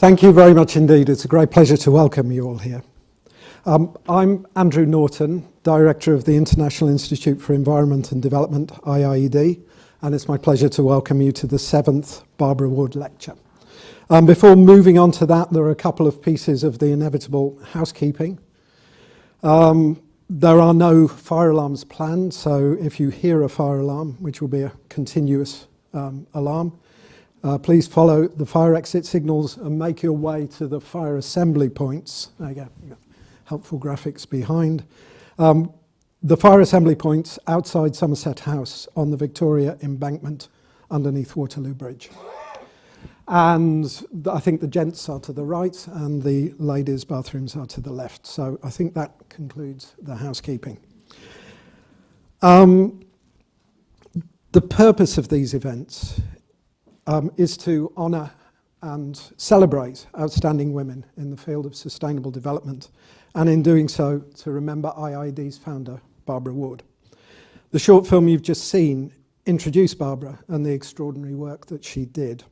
Thank you very much indeed. It's a great pleasure to welcome you all here. Um, I'm Andrew Norton, Director of the International Institute for Environment and Development, IIED, and it's my pleasure to welcome you to the seventh Barbara Ward Lecture. Um, before moving on to that, there are a couple of pieces of the inevitable housekeeping. Um, there are no fire alarms planned, so if you hear a fire alarm, which will be a continuous um, alarm, uh, please follow the fire exit signals and make your way to the fire assembly points. There you go, helpful graphics behind. Um, the fire assembly points outside Somerset House on the Victoria embankment underneath Waterloo Bridge. And I think the gents are to the right and the ladies' bathrooms are to the left. So I think that concludes the housekeeping. Um, the purpose of these events um, is to honour and celebrate outstanding women in the field of sustainable development, and in doing so, to remember IID's founder, Barbara Ward. The short film you've just seen introduced Barbara and the extraordinary work that she did.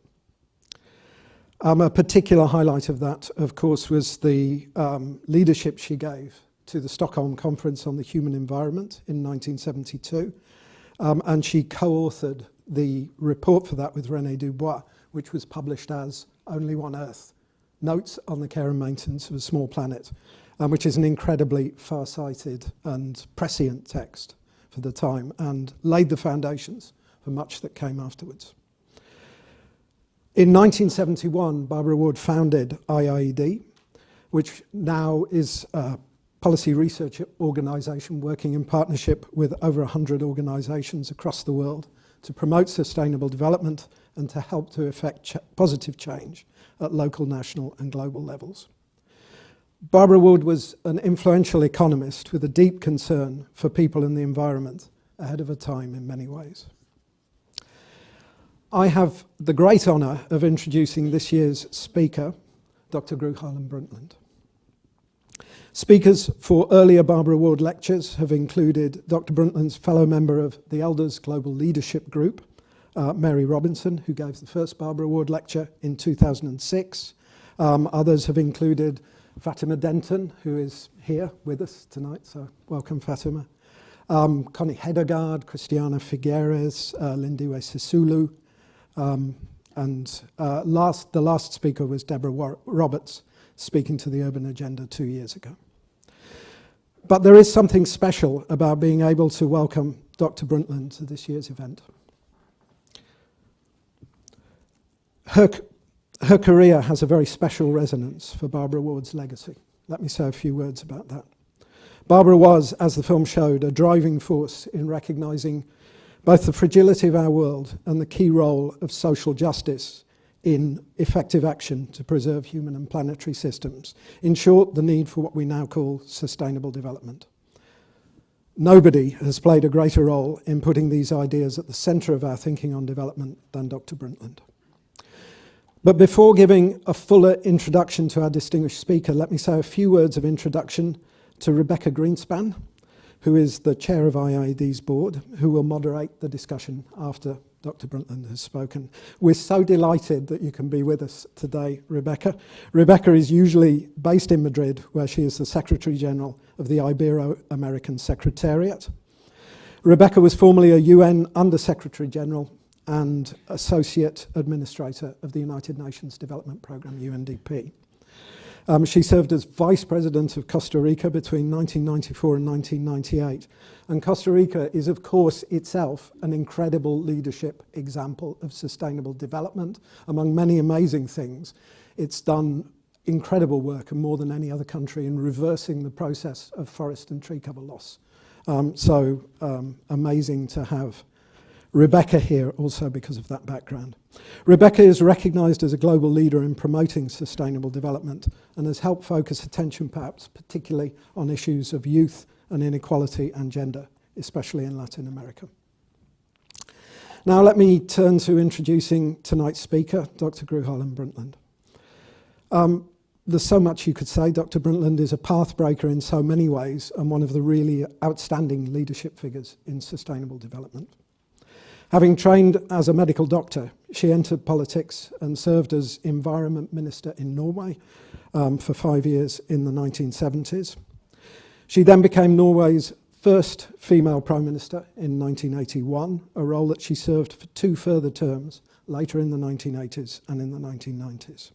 Um, a particular highlight of that, of course, was the um, leadership she gave to the Stockholm Conference on the Human Environment in 1972. Um, and she co-authored the report for that with René Dubos, which was published as Only One Earth, Notes on the Care and Maintenance of a Small Planet, um, which is an incredibly far-sighted and prescient text for the time and laid the foundations for much that came afterwards. In 1971, Barbara Ward founded IIED, which now is a policy research organisation working in partnership with over 100 organisations across the world to promote sustainable development and to help to effect ch positive change at local, national and global levels. Barbara Ward was an influential economist with a deep concern for people and the environment ahead of her time in many ways. I have the great honour of introducing this year's speaker, Dr. Gro Harlem Brundtland. Speakers for earlier Barbara Ward lectures have included Dr. Brundtland's fellow member of the Elders Global Leadership Group, uh, Mary Robinson, who gave the first Barbara Ward lecture in 2006. Um, others have included Fatima Denton, who is here with us tonight, so welcome Fatima. Um, Connie Hedegaard, Christiana Figueres, uh, Lindiwe Sisulu, um, and uh, last, the last speaker was Deborah War Roberts, speaking to the Urban Agenda two years ago. But there is something special about being able to welcome Dr. Brundtland to this year's event. Her, her career has a very special resonance for Barbara Ward's legacy. Let me say a few words about that. Barbara was, as the film showed, a driving force in recognising both the fragility of our world and the key role of social justice in effective action to preserve human and planetary systems. In short, the need for what we now call sustainable development. Nobody has played a greater role in putting these ideas at the centre of our thinking on development than Dr. Brundtland. But before giving a fuller introduction to our distinguished speaker, let me say a few words of introduction to Rebecca Grynspan, who is the chair of IIED's board, who will moderate the discussion after Dr. Brundtland has spoken. We're so delighted that you can be with us today, Rebecca. Rebecca is usually based in Madrid, where she is the Secretary General of the Ibero-American Secretariat. Rebecca was formerly a UN Under-Secretary General and Associate Administrator of the United Nations Development Programme, UNDP. Um, she served as Vice President of Costa Rica between 1994 and 1998. And Costa Rica is, of course, itself an incredible leadership example of sustainable development. Among many amazing things, it's done incredible work, and more than any other country, in reversing the process of forest and tree cover loss. Um, so um, amazing to have Rebecca here also because of that background. Rebecca is recognised as a global leader in promoting sustainable development and has helped focus attention perhaps particularly on issues of youth and inequality and gender, especially in Latin America. Now let me turn to introducing tonight's speaker, Dr. Gro Harlem Brundtland. Um, there's so much you could say. Dr. Brundtland is a pathbreaker in so many ways and one of the really outstanding leadership figures in sustainable development. Having trained as a medical doctor, she entered politics and served as environment minister in Norway um, for five years in the 1970s. She then became Norway's first female prime minister in 1981, a role that she served for two further terms later in the 1980s and in the 1990s.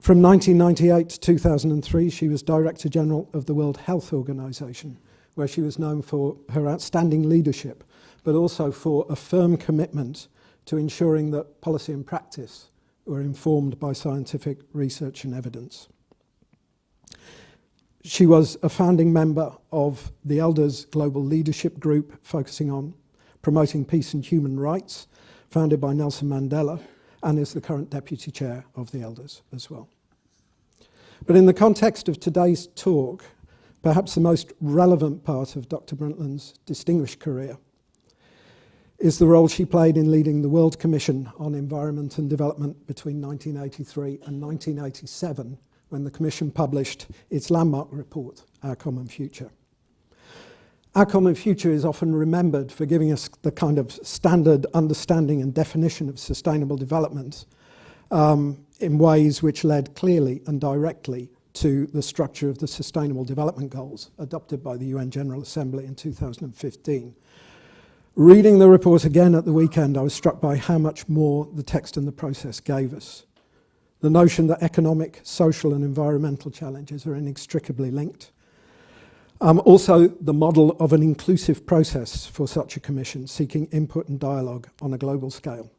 From 1998 to 2003, she was Director General of the World Health Organization, where she was known for her outstanding leadership but also for a firm commitment to ensuring that policy and practice were informed by scientific research and evidence. She was a founding member of the Elders Global Leadership Group, focusing on promoting peace and human rights, founded by Nelson Mandela, and is the current deputy chair of the Elders as well. But in the context of today's talk, perhaps the most relevant part of Dr. Brundtland's distinguished career is the role she played in leading the World Commission on Environment and Development between 1983 and 1987 when the Commission published its landmark report, Our Common Future. Our Common Future is often remembered for giving us the kind of standard understanding and definition of sustainable development um, in ways which led clearly and directly to the structure of the Sustainable Development Goals adopted by the UN General Assembly in 2015. Reading the report again at the weekend, I was struck by how much more the text and the process gave us the notion that economic, social and environmental challenges are inextricably linked. Um, also, the model of an inclusive process for such a commission, seeking input and dialogue on a global scale.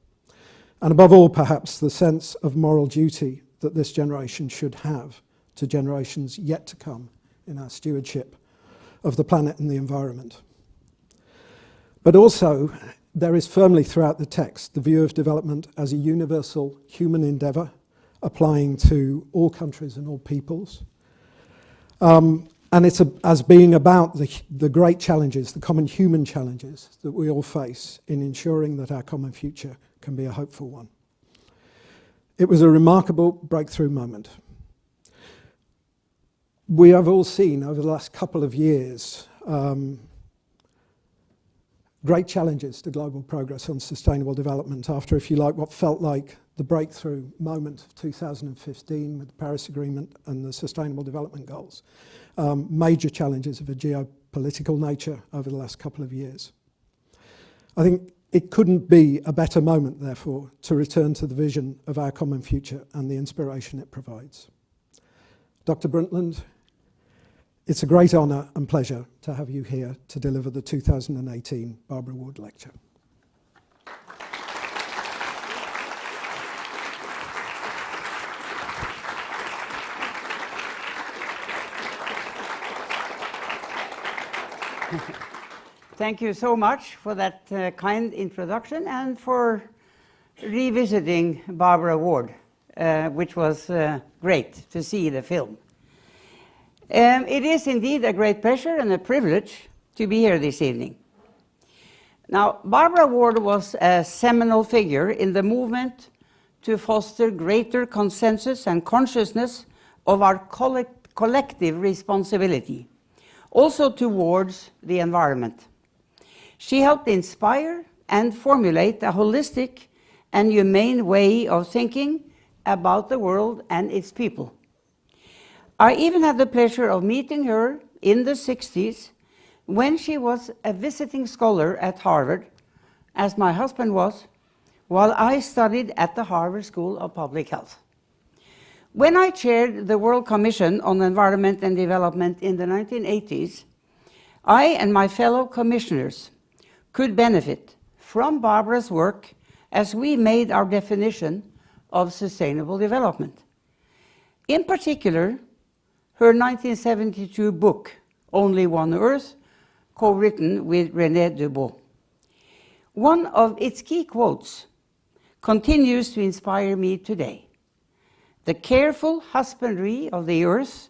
And above all, perhaps, the sense of moral duty that this generation should have to generations yet to come in our stewardship of the planet and the environment. But also, there is firmly throughout the text the view of development as a universal human endeavour applying to all countries and all peoples. Um, and it's a, as being about the, the great challenges, the common human challenges that we all face in ensuring that our common future can be a hopeful one. It was a remarkable breakthrough moment. We have all seen over the last couple of years um, great challenges to global progress on sustainable development after, if you like, what felt like the breakthrough moment of 2015 with the Paris Agreement and the Sustainable Development Goals. Um, major challenges of a geopolitical nature over the last couple of years. I think it couldn't be a better moment, therefore, to return to the vision of our common future and the inspiration it provides. Dr. Brundtland, it's a great honour and pleasure to have you here to deliver the 2018 Barbara Ward Lecture. Thank you so much for that uh, kind introduction and for revisiting Barbara Ward, uh, which was uh, great to see the film. Um, it is indeed a great pleasure and a privilege to be here this evening. Now, Barbara Ward was a seminal figure in the movement to foster greater consensus and consciousness of our collect collective responsibility also towards the environment. She helped inspire and formulate a holistic and humane way of thinking about the world and its people. I even had the pleasure of meeting her in the 60s when she was a visiting scholar at Harvard, as my husband was, while I studied at the Harvard School of Public Health. When I chaired the World Commission on Environment and Development in the 1980s, I and my fellow commissioners could benefit from Barbara's work as we made our definition of sustainable development. In particular, her 1972 book, Only One Earth, co-written with René Dubos. One of its key quotes continues to inspire me today. The careful husbandry of the earth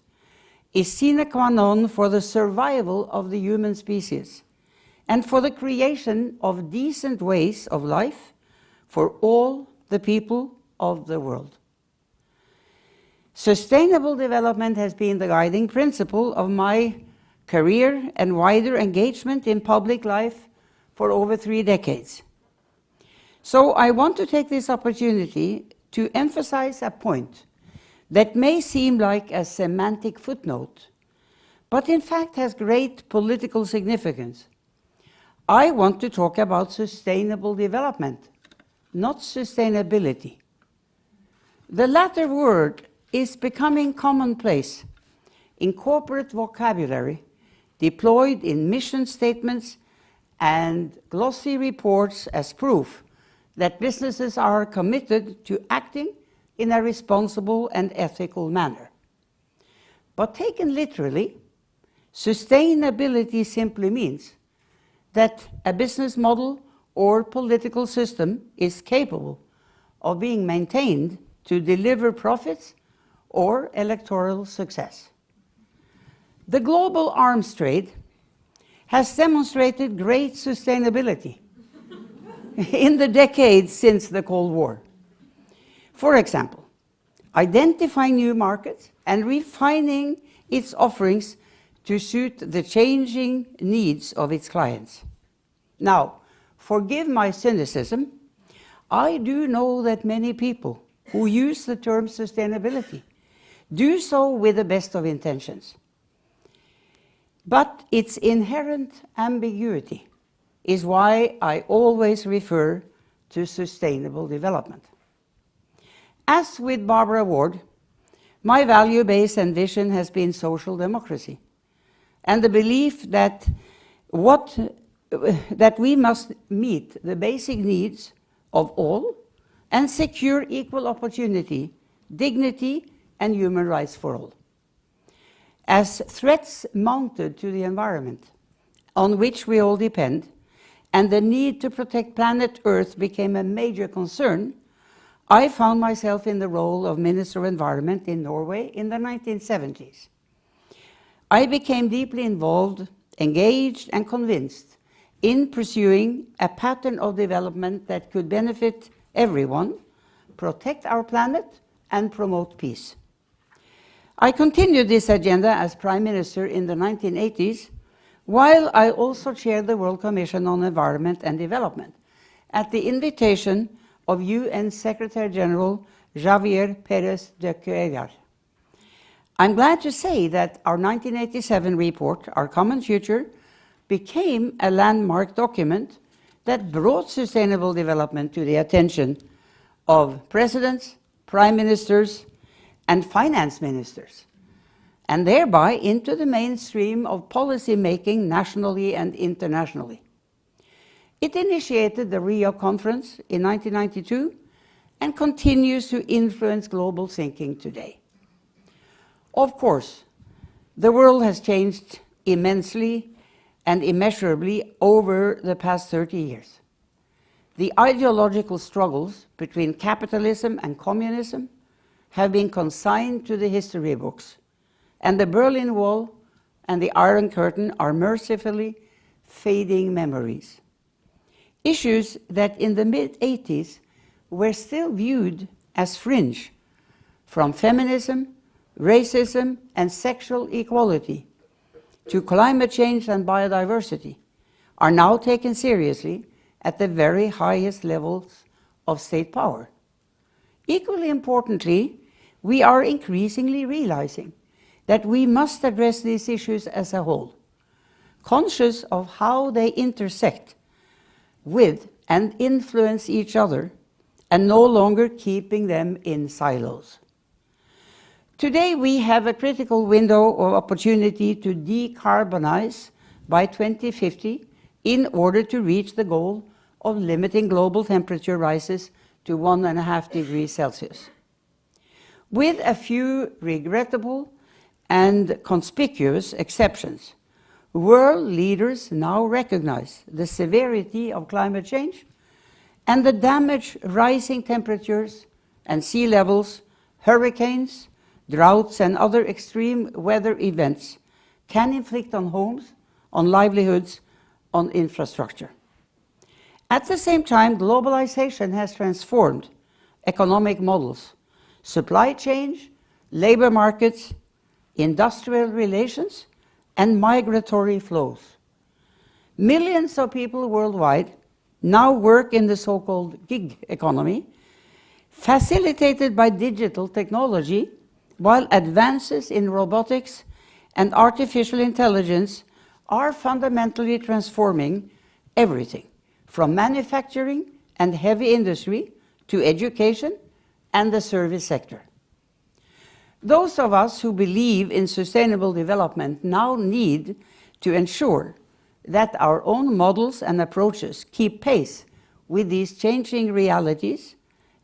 is sine qua non for the survival of the human species and for the creation of decent ways of life for all the people of the world. Sustainable development has been the guiding principle of my career and wider engagement in public life for over three decades. So I want to take this opportunity to emphasize a point that may seem like a semantic footnote, but in fact has great political significance. I want to talk about sustainable development, not sustainability. The latter word is becoming commonplace in corporate vocabulary, deployed in mission statements and glossy reports as proof that businesses are committed to acting in a responsible and ethical manner. But taken literally, sustainability simply means that a business model or political system is capable of being maintained to deliver profits or electoral success. The global arms trade has demonstrated great sustainability in the decades since the Cold War. For example, identifying new markets and refining its offerings to suit the changing needs of its clients. Now, forgive my cynicism, I do know that many people who use the term sustainability do so with the best of intentions. But its inherent ambiguity is why I always refer to sustainable development. As with Barbara Ward, my value base and vision has been social democracy and the belief that, what, that we must meet the basic needs of all and secure equal opportunity, dignity and human rights for all. As threats mounted to the environment on which we all depend, and the need to protect planet Earth became a major concern, I found myself in the role of Minister of Environment in Norway in the 1970s. I became deeply involved, engaged and convinced in pursuing a pattern of development that could benefit everyone, protect our planet and promote peace. I continued this agenda as Prime Minister in the 1980s, while I also chaired the World Commission on Environment and Development at the invitation of UN Secretary General Javier Perez de Cuellar. I'm glad to say that our 1987 report, Our Common Future, became a landmark document that brought sustainable development to the attention of presidents, prime ministers, and finance ministers, and thereby into the mainstream of policy making nationally and internationally. It initiated the Rio Conference in 1992 and continues to influence global thinking today. Of course, the world has changed immensely and immeasurably over the past 30 years. The ideological struggles between capitalism and communism have been consigned to the history books, and the Berlin Wall and the Iron Curtain are mercifully fading memories. Issues that in the mid-80s were still viewed as fringe, from feminism, racism and sexual equality to climate change and biodiversity, are now taken seriously at the very highest levels of state power. Equally importantly, we are increasingly realizing that we must address these issues as a whole, conscious of how they intersect with and influence each other, and no longer keeping them in silos. Today we have a critical window of opportunity to decarbonize by 2050 in order to reach the goal of limiting global temperature rises to one and a half degrees Celsius with a few regrettable and conspicuous exceptions. World leaders now recognize the severity of climate change and the damage rising temperatures and sea levels, hurricanes, droughts and other extreme weather events can inflict on homes, on livelihoods, on infrastructure. At the same time, globalization has transformed economic models supply chain, labor markets, industrial relations, and migratory flows. Millions of people worldwide now work in the so-called gig economy, facilitated by digital technology, while advances in robotics and artificial intelligence are fundamentally transforming everything, from manufacturing and heavy industry to education and the service sector. Those of us who believe in sustainable development now need to ensure that our own models and approaches keep pace with these changing realities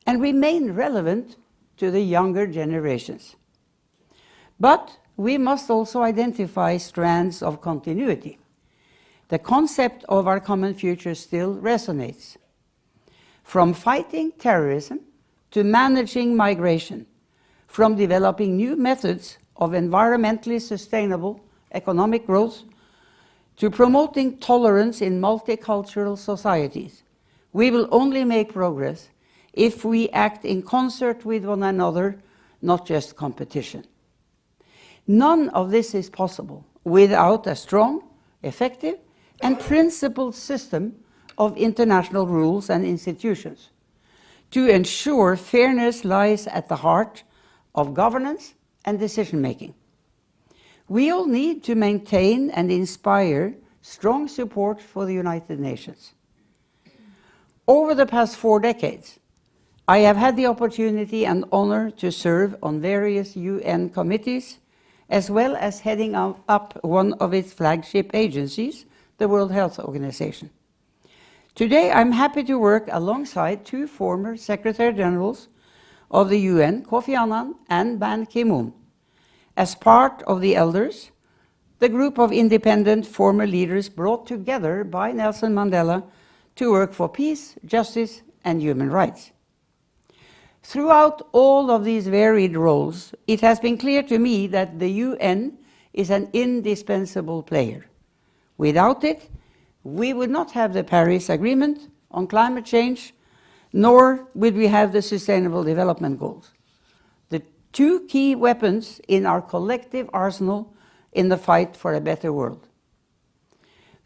and remain relevant to the younger generations. But we must also identify strands of continuity. The concept of our common future still resonates. From fighting terrorism to managing migration, from developing new methods of environmentally sustainable economic growth to promoting tolerance in multicultural societies, we will only make progress if we act in concert with one another, not just competition. None of this is possible without a strong, effective, and principled system of international rules and institutions. To ensure fairness lies at the heart of governance and decision-making. We all need to maintain and inspire strong support for the United Nations. Over the past four decades, I have had the opportunity and honor to serve on various UN committees, as well as heading up one of its flagship agencies, the World Health Organization. Today, I'm happy to work alongside two former Secretary Generals of the UN, Kofi Annan and Ban Ki-moon, as part of the Elders, the group of independent former leaders brought together by Nelson Mandela to work for peace, justice, and human rights. Throughout all of these varied roles, it has been clear to me that the UN is an indispensable player. Without it, we would not have the Paris Agreement on climate change, nor would we have the Sustainable Development Goals, the two key weapons in our collective arsenal in the fight for a better world.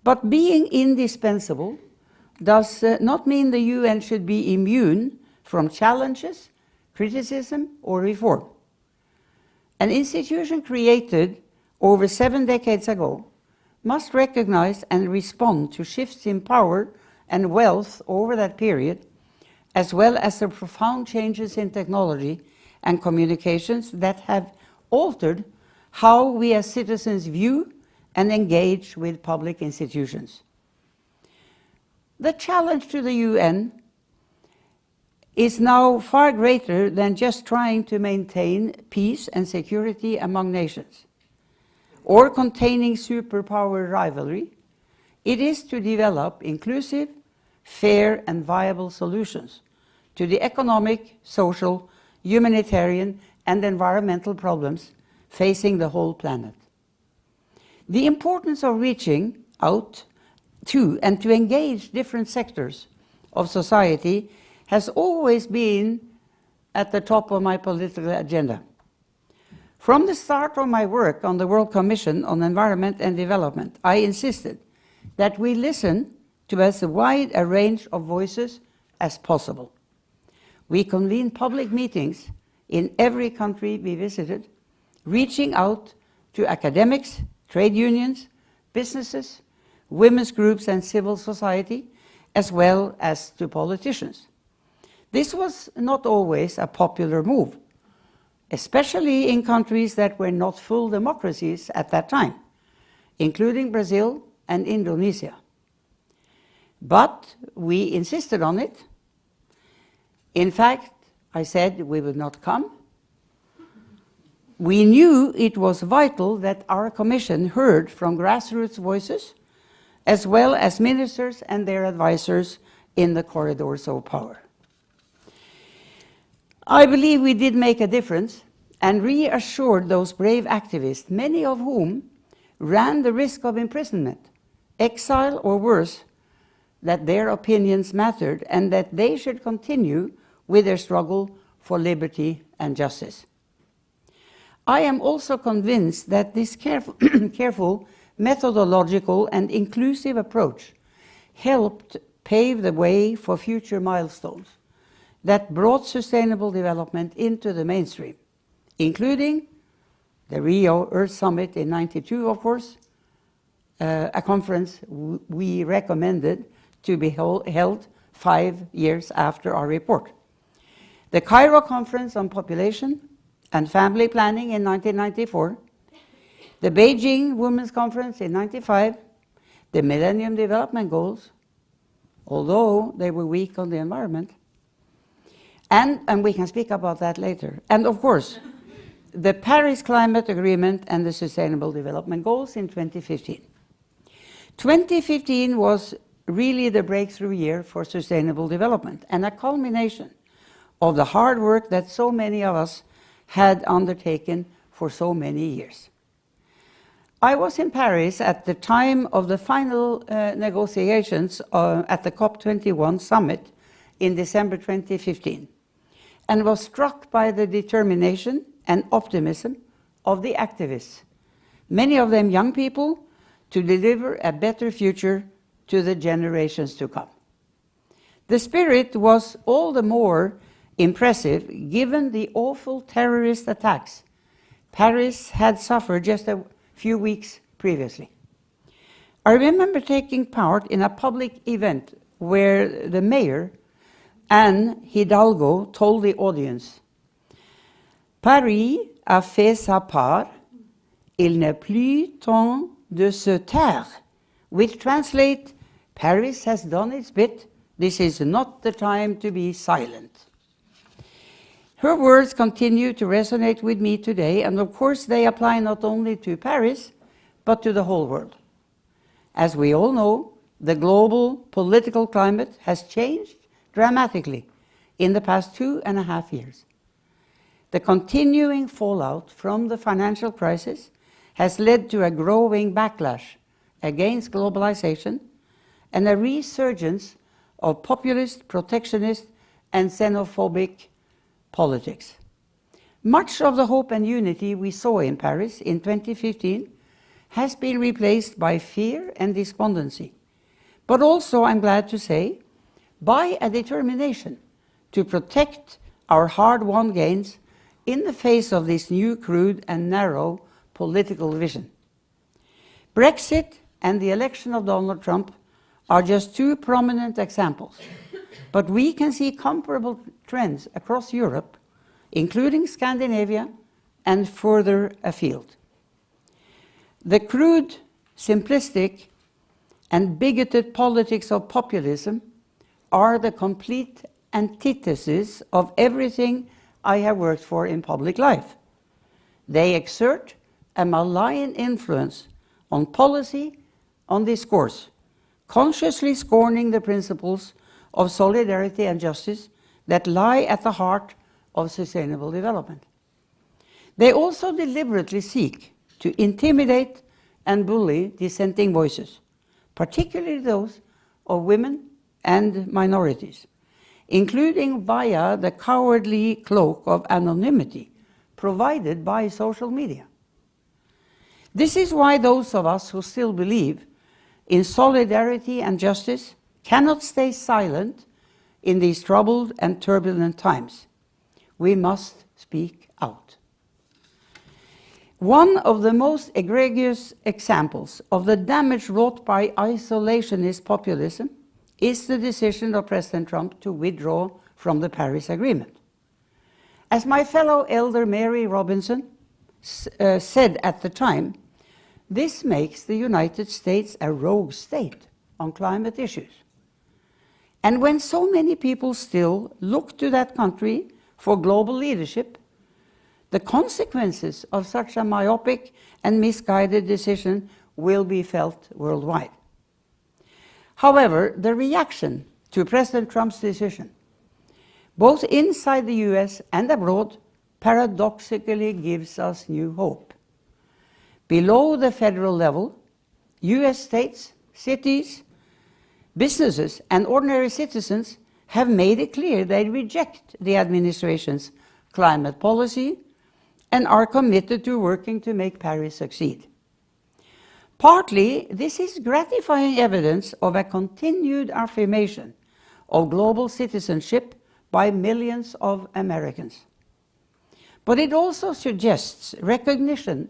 But being indispensable does uh, not mean the UN should be immune from challenges, criticism, or reform. An institution created over seven decades ago must recognize and respond to shifts in power and wealth over that period, as well as the profound changes in technology and communications that have altered how we as citizens view and engage with public institutions. The challenge to the UN is now far greater than just trying to maintain peace and security among nations or containing superpower rivalry. It is to develop inclusive, fair and viable solutions to the economic, social, humanitarian and environmental problems facing the whole planet. The importance of reaching out to and to engage different sectors of society has always been at the top of my political agenda. From the start of my work on the World Commission on Environment and Development, I insisted that we listen to as wide a range of voices as possible. We convened public meetings in every country we visited, reaching out to academics, trade unions, businesses, women's groups and civil society, as well as to politicians. This was not always a popular move, especially in countries that were not full democracies at that time, including Brazil and Indonesia. But we insisted on it. In fact, I said we would not come. We knew it was vital that our commission heard from grassroots voices, as well as ministers and their advisors in the corridors of power. I believe we did make a difference and reassured those brave activists, many of whom ran the risk of imprisonment, exile or worse, that their opinions mattered and that they should continue with their struggle for liberty and justice. I am also convinced that this careful, careful methodological, and inclusive approach helped pave the way for future milestones that brought sustainable development into the mainstream, including the Rio Earth Summit in 92, of course, uh, a conference we recommended to be held five years after our report. The Cairo Conference on Population and Family Planning in 1994, the Beijing Women's Conference in 95, the Millennium Development Goals, although they were weak on the environment, and, and we can speak about that later. And of course, the Paris Climate Agreement and the Sustainable Development Goals in 2015. 2015 was really the breakthrough year for sustainable development and a culmination of the hard work that so many of us had undertaken for so many years. I was in Paris at the time of the final uh, negotiations uh, at the COP21 summit in December 2015 and was struck by the determination and optimism of the activists, many of them young people, to deliver a better future to the generations to come. The spirit was all the more impressive given the awful terrorist attacks Paris had suffered just a few weeks previously. I remember taking part in a public event where the mayor, Anne Hidalgo, told the audience, Paris a fait sa part, il n'est plus temps de se taire, which translate, Paris has done its bit, this is not the time to be silent. Her words continue to resonate with me today, and of course they apply not only to Paris, but to the whole world. As we all know, the global political climate has changed dramatically in the past two and a half years. The continuing fallout from the financial crisis has led to a growing backlash against globalization and a resurgence of populist, protectionist, and xenophobic politics. Much of the hope and unity we saw in Paris in 2015 has been replaced by fear and despondency, but also, I'm glad to say, by a determination to protect our hard-won gains in the face of this new crude and narrow political vision. Brexit and the election of Donald Trump are just two prominent examples, but we can see comparable trends across Europe, including Scandinavia and further afield. The crude, simplistic, and bigoted politics of populism are the complete antithesis of everything I have worked for in public life. They exert a malign influence on policy, on discourse, consciously scorning the principles of solidarity and justice that lie at the heart of sustainable development. They also deliberately seek to intimidate and bully dissenting voices, particularly those of women and minorities including via the cowardly cloak of anonymity provided by social media. This is why those of us who still believe in solidarity and justice cannot stay silent in these troubled and turbulent times. We must speak out. One of the most egregious examples of the damage wrought by isolationist populism is the decision of President Trump to withdraw from the Paris Agreement. As my fellow elder Mary Robinson uh, said at the time, this makes the United States a rogue state on climate issues. And when so many people still look to that country for global leadership, the consequences of such a myopic and misguided decision will be felt worldwide. However, the reaction to President Trump's decision, both inside the US and abroad, paradoxically gives us new hope. Below the federal level, US states, cities, businesses, and ordinary citizens have made it clear they reject the administration's climate policy and are committed to working to make Paris succeed. Partly, this is gratifying evidence of a continued affirmation of global citizenship by millions of Americans. But it also suggests recognition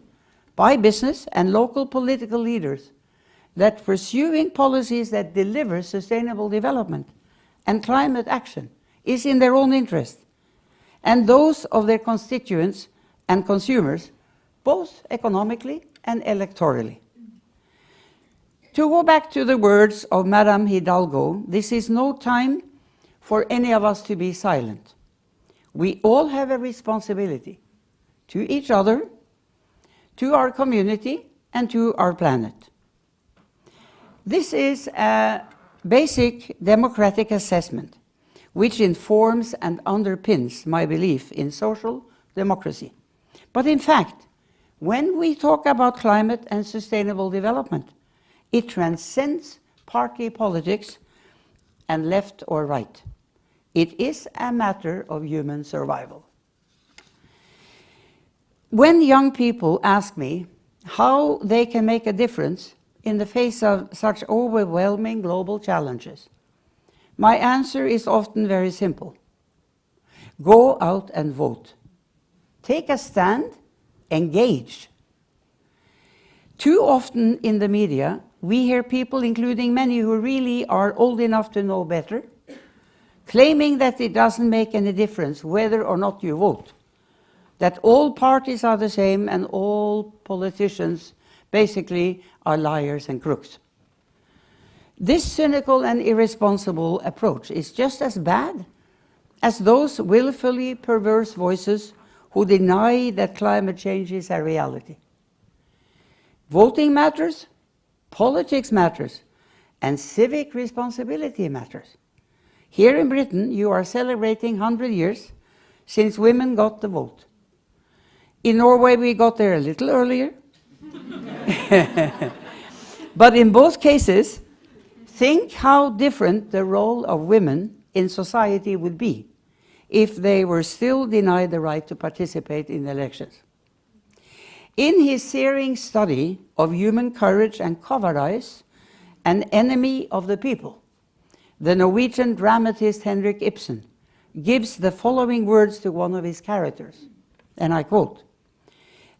by business and local political leaders that pursuing policies that deliver sustainable development and climate action is in their own interest and those of their constituents and consumers, both economically and electorally. To go back to the words of Madame Hidalgo, this is no time for any of us to be silent. We all have a responsibility to each other, to our community, and to our planet. This is a basic democratic assessment which informs and underpins my belief in social democracy. But in fact, when we talk about climate and sustainable development, it transcends party politics and left or right. It is a matter of human survival. When young people ask me how they can make a difference in the face of such overwhelming global challenges, my answer is often very simple. Go out and vote. Take a stand, engage. Too often in the media, we hear people, including many who really are old enough to know better, claiming that it doesn't make any difference whether or not you vote, that all parties are the same and all politicians basically are liars and crooks. This cynical and irresponsible approach is just as bad as those willfully perverse voices who deny that climate change is a reality. Voting matters, politics matters, and civic responsibility matters. Here in Britain, you are celebrating 100 years since women got the vote. In Norway, we got there a little earlier. but in both cases, Think how different the role of women in society would be if they were still denied the right to participate in elections. In his searing study of human courage and cowardice, an enemy of the people, the Norwegian dramatist Henrik Ibsen gives the following words to one of his characters, and I quote,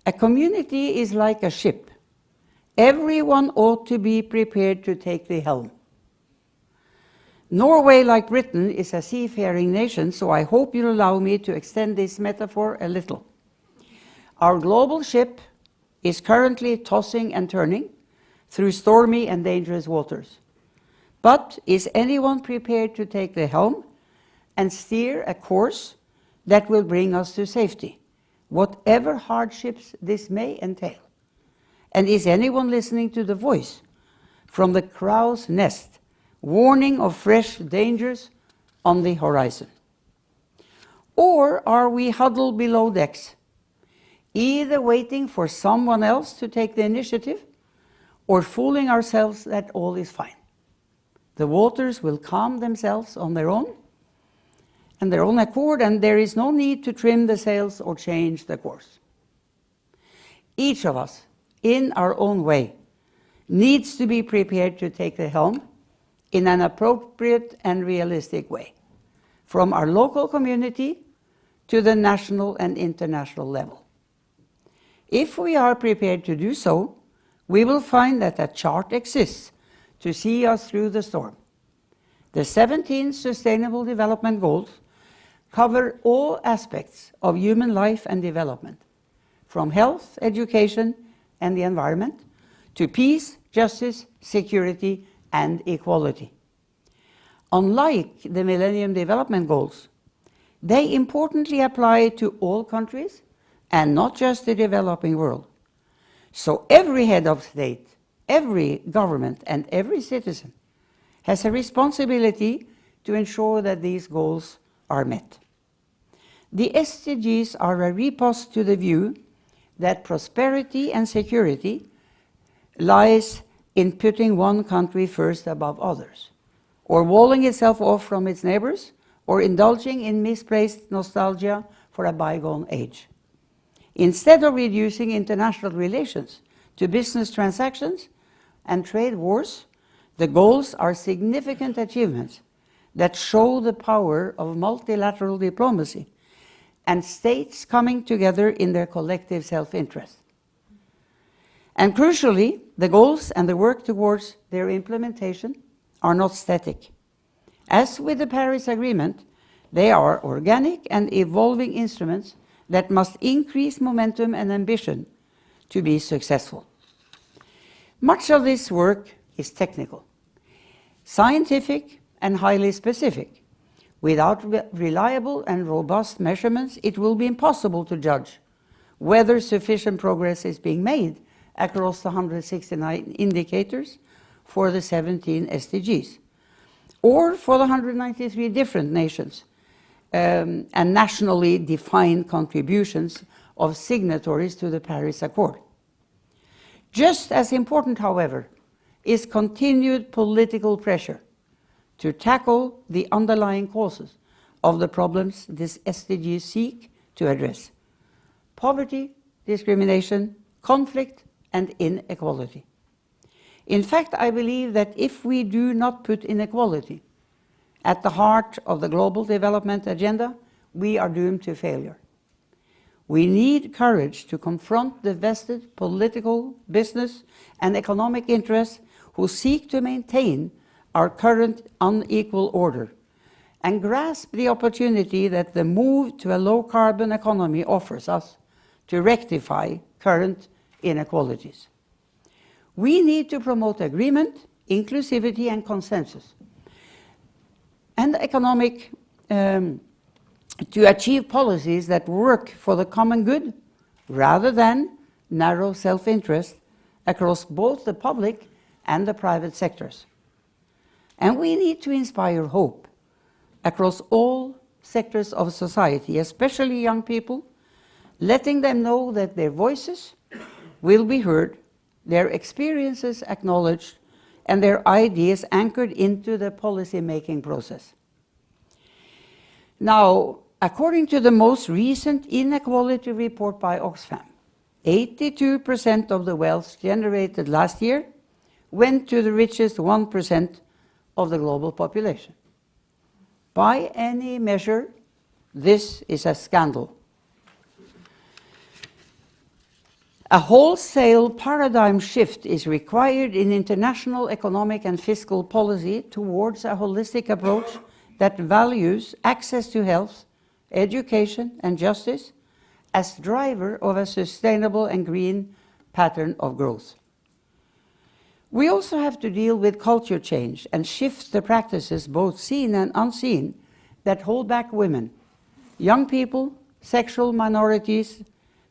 A community is like a ship. Everyone ought to be prepared to take the helm. Norway, like Britain, is a seafaring nation, so I hope you'll allow me to extend this metaphor a little. Our global ship is currently tossing and turning through stormy and dangerous waters. But is anyone prepared to take the helm and steer a course that will bring us to safety, whatever hardships this may entail? And is anyone listening to the voice from the crow's nest warning of fresh dangers on the horizon? Or are we huddled below decks, either waiting for someone else to take the initiative or fooling ourselves that all is fine? The waters will calm themselves on their own and their own accord, and there is no need to trim the sails or change the course. Each of us, in our own way, needs to be prepared to take the helm in an appropriate and realistic way, from our local community to the national and international level. If we are prepared to do so, we will find that a chart exists to see us through the storm. The 17 Sustainable Development Goals cover all aspects of human life and development, from health, education, and the environment, to peace, justice, security, and equality. Unlike the Millennium Development Goals, they importantly apply to all countries and not just the developing world. So every head of state, every government and every citizen has a responsibility to ensure that these goals are met. The SDGs are a riposte to the view that prosperity and security lies in putting one country first above others, or walling itself off from its neighbors, or indulging in misplaced nostalgia for a bygone age. Instead of reducing international relations to business transactions, and trade wars, the goals are significant achievements that show the power of multilateral diplomacy and states coming together in their collective self-interest. And crucially, the goals and the work towards their implementation are not static. As with the Paris Agreement, they are organic and evolving instruments that must increase momentum and ambition to be successful. Much of this work is technical, scientific and highly specific. Without re reliable and robust measurements, it will be impossible to judge whether sufficient progress is being made across the 169 indicators for the 17 SDGs, or for the 193 different nations um, and nationally defined contributions of signatories to the Paris Accord. Just as important, however, is continued political pressure to tackle the underlying causes of the problems this SDGs seek to address. Poverty, discrimination, conflict, and inequality. In fact, I believe that if we do not put inequality at the heart of the global development agenda, we are doomed to failure. We need courage to confront the vested political, business, and economic interests who seek to maintain our current unequal order and grasp the opportunity that the move to a low-carbon economy offers us to rectify current inequalities. We need to promote agreement, inclusivity and consensus, and economic um, to achieve policies that work for the common good rather than narrow self-interest across both the public and the private sectors. And we need to inspire hope across all sectors of society, especially young people, letting them know that their voices will be heard, their experiences acknowledged, and their ideas anchored into the policy-making process. Now, according to the most recent inequality report by Oxfam, 82% of the wealth generated last year went to the richest 1% of the global population. By any measure, this is a scandal. A wholesale paradigm shift is required in international economic and fiscal policy towards a holistic approach that values access to health, education and justice as driver of a sustainable and green pattern of growth. We also have to deal with culture change and shift the practices, both seen and unseen, that hold back women, young people, sexual minorities,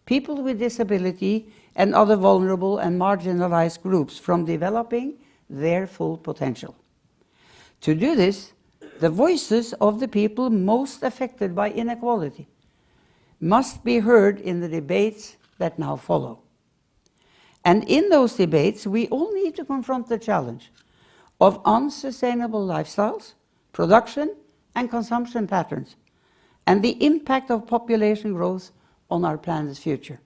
people with disability, and other vulnerable and marginalized groups from developing their full potential. To do this, the voices of the people most affected by inequality must be heard in the debates that now follow. And in those debates, we all need to confront the challenge of unsustainable lifestyles, production and consumption patterns, and the impact of population growth on our planet's future.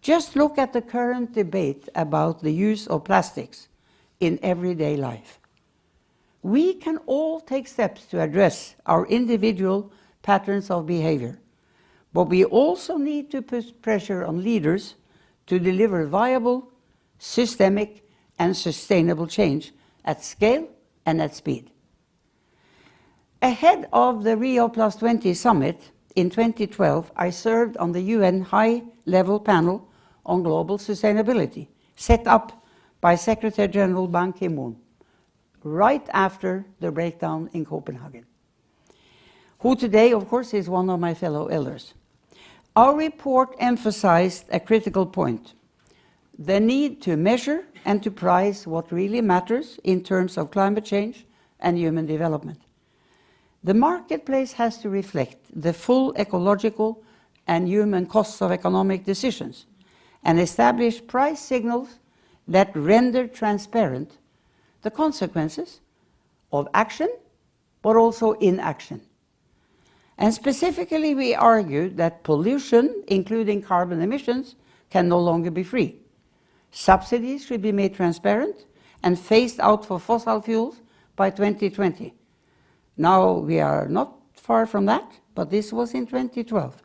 Just look at the current debate about the use of plastics in everyday life. We can all take steps to address our individual patterns of behavior, but we also need to put pressure on leaders to deliver viable, systemic and sustainable change at scale and at speed. Ahead of the Rio Plus 20 summit in 2012, I served on the UN High-Level Panel on Global Sustainability, set up by Secretary General Ban Ki-moon, right after the breakdown in Copenhagen, who today, of course, is one of my fellow elders. Our report emphasized a critical point, the need to measure and to price what really matters in terms of climate change and human development. The marketplace has to reflect the full ecological and human costs of economic decisions and establish price signals that render transparent the consequences of action, but also inaction. And specifically, we argue that pollution, including carbon emissions, can no longer be free. Subsidies should be made transparent and phased out for fossil fuels by 2020. Now we are not far from that, but this was in 2012.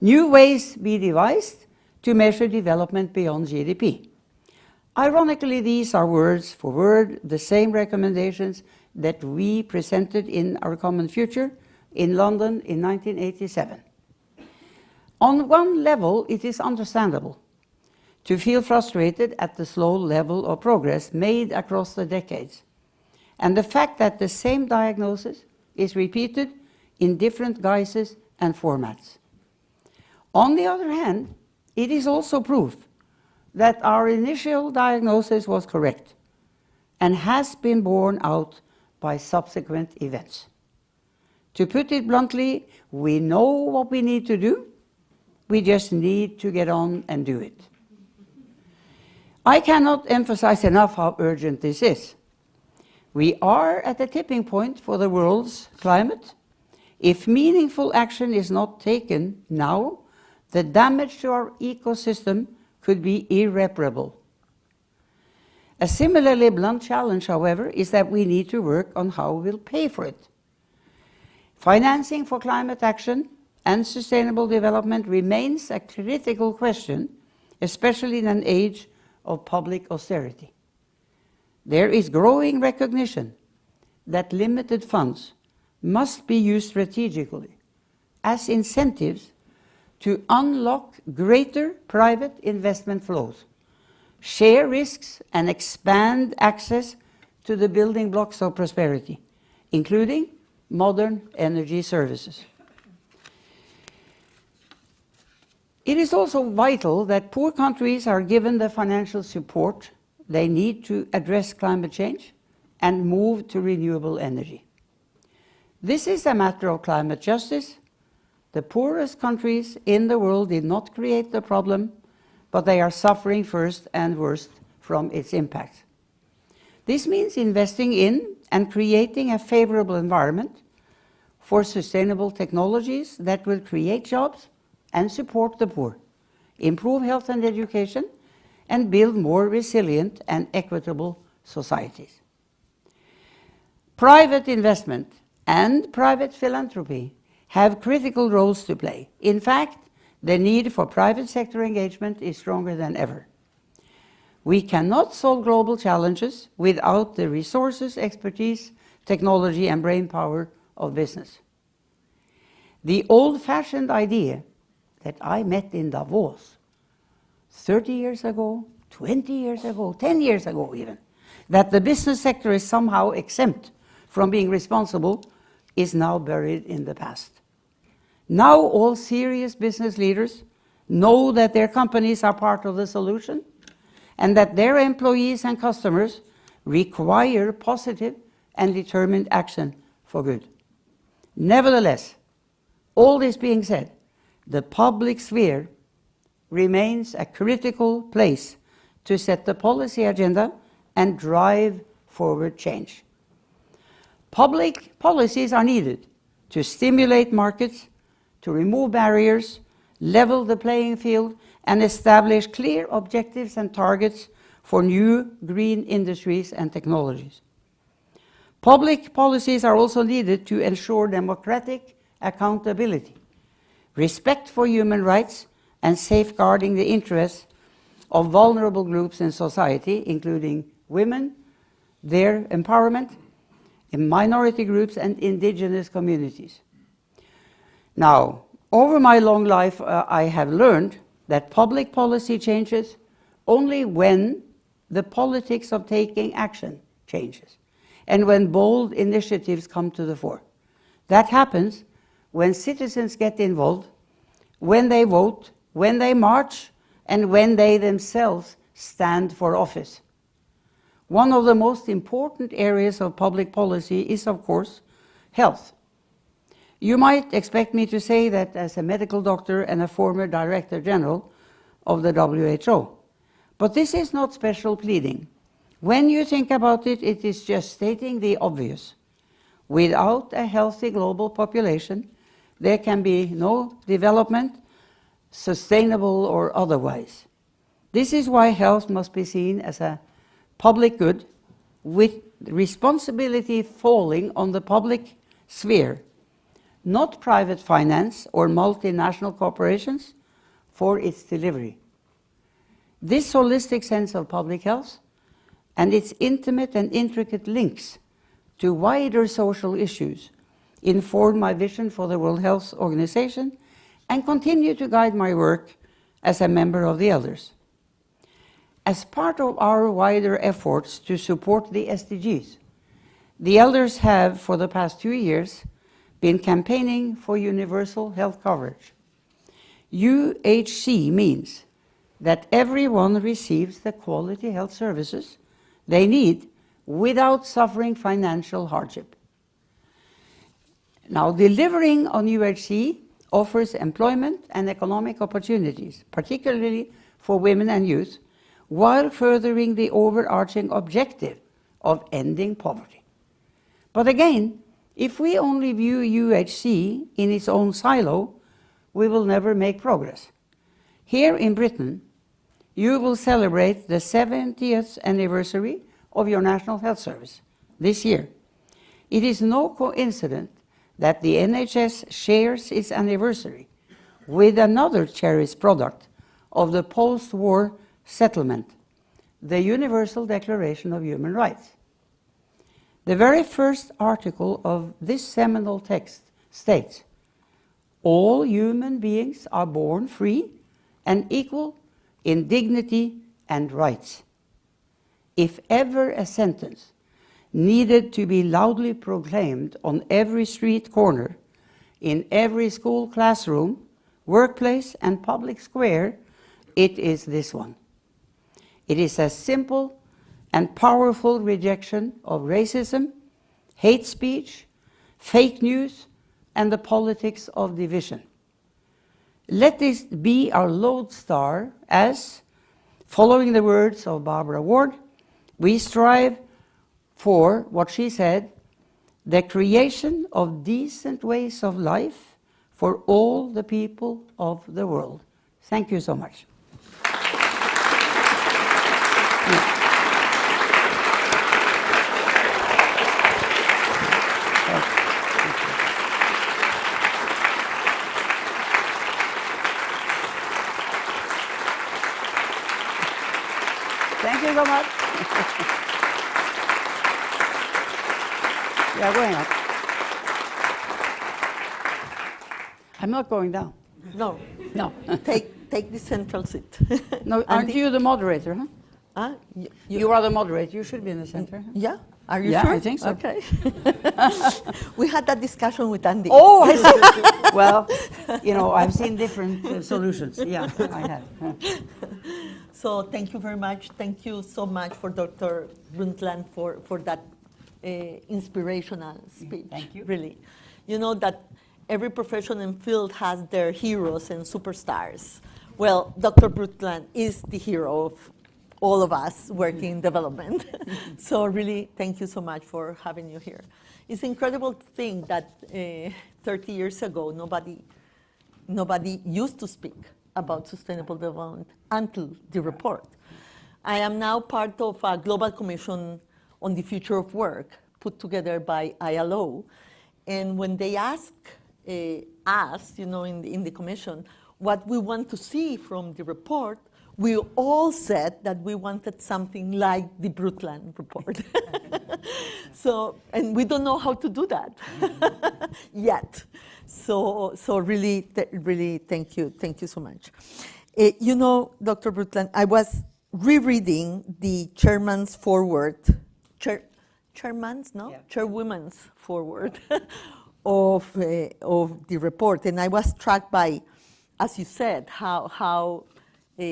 New ways be devised to measure development beyond GDP. Ironically, these are words for word the same recommendations that we presented in our common future in London in 1987. On one level, it is understandable to feel frustrated at the slow level of progress made across the decades, and the fact that the same diagnosis is repeated in different guises and formats. On the other hand, it is also proof that our initial diagnosis was correct and has been borne out by subsequent events. To put it bluntly, we know what we need to do, we just need to get on and do it. I cannot emphasize enough how urgent this is. We are at a tipping point for the world's climate. If meaningful action is not taken now, the damage to our ecosystem could be irreparable. A similarly blunt challenge, however, is that we need to work on how we'll pay for it. Financing for climate action and sustainable development remains a critical question, especially in an age of public austerity. There is growing recognition that limited funds must be used strategically as incentives to unlock greater private investment flows, share risks, and expand access to the building blocks of prosperity, including modern energy services. It is also vital that poor countries are given the financial support they need to address climate change and move to renewable energy. This is a matter of climate justice. The poorest countries in the world did not create the problem, but they are suffering first and worst from its impact. This means investing in and creating a favorable environment for sustainable technologies that will create jobs and support the poor, improve health and education, and build more resilient and equitable societies. Private investment and private philanthropy have critical roles to play. In fact, the need for private sector engagement is stronger than ever. We cannot solve global challenges without the resources, expertise, technology, and brainpower of business. The old-fashioned idea that I met in Davos 30 years ago, 20 years ago, 10 years ago even, that the business sector is somehow exempt from being responsible is now buried in the past. Now all serious business leaders know that their companies are part of the solution and that their employees and customers require positive and determined action for good. Nevertheless, all this being said, the public sphere remains a critical place to set the policy agenda and drive forward change. Public policies are needed to stimulate markets, to remove barriers, level the playing field, and establish clear objectives and targets for new green industries and technologies. Public policies are also needed to ensure democratic accountability, respect for human rights, and safeguarding the interests of vulnerable groups in society, including women, their empowerment, in minority groups, and indigenous communities. Now, over my long life, uh, I have learned that public policy changes only when the politics of taking action changes and when bold initiatives come to the fore. That happens when citizens get involved, when they vote, when they march, and when they themselves stand for office. One of the most important areas of public policy is, of course, health. You might expect me to say that as a medical doctor and a former Director General of the WHO. But this is not special pleading. When you think about it, it is just stating the obvious. Without a healthy global population, there can be no development, sustainable or otherwise. This is why health must be seen as a public good with responsibility falling on the public sphere, not private finance or multinational corporations for its delivery. This holistic sense of public health and its intimate and intricate links to wider social issues inform my vision for the World Health Organization and continue to guide my work as a member of the elders. As part of our wider efforts to support the SDGs, the elders have, for the past two years, been campaigning for universal health coverage. UHC means that everyone receives the quality health services they need without suffering financial hardship. Now, delivering on UHC offers employment and economic opportunities, particularly for women and youth, while furthering the overarching objective of ending poverty. But again, if we only view UHC in its own silo, we will never make progress. Here in Britain, you will celebrate the 70th anniversary of your National Health Service this year. It is no coincidence that the NHS shares its anniversary with another cherished product of the post-war settlement, the Universal Declaration of Human Rights. The very first article of this seminal text states, all human beings are born free and equal in dignity and rights. If ever a sentence needed to be loudly proclaimed on every street corner, in every school classroom, workplace and public square, it is this one. It is a simple and powerful rejection of racism, hate speech, fake news, and the politics of division. Let this be our lodestar as, following the words of Barbara Ward, we strive for what she said, the creation of decent ways of life for all the people of the world. Thank you so much. Thank you so much. we are going up. I'm not going down. No, No. take, take the central seat. no, aren't you the moderator, huh? Ah, y- You, are the moderator. You should be in the center. huh? Yeah, are you Yeah, sure? I think so. Okay. we had that discussion with Andy. Oh, I see. well, you know, I've seen different uh, solutions. Yeah, I have. huh. So thank you very much. Thank you so much for Dr. Brundtland for, for that uh, inspirational speech. thank you. Really. You know that every profession and field has their heroes and superstars. Well, Dr. Brundtland is the hero of all of us working in development. so really, thank you so much for having you here. It's incredible thing that uh, 30 years ago, nobody nobody used to speak about sustainable development until the report. I am now part of a global commission on the future of work put together by ILO. And when they ask uh, us, you know, in the, in the commission, what we want to see from the report, we all said that we wanted something like the Brundtland report. so, and we don't know how to do that yet. So, so really, th- really, thank you, thank you so much. Uh, you know, Dr. Brundtland, I was rereading the chairman's foreword, chair, chairman's, no, Yeah. chairwoman's foreword of uh, of the report, and I was struck by, as you said, how how uh,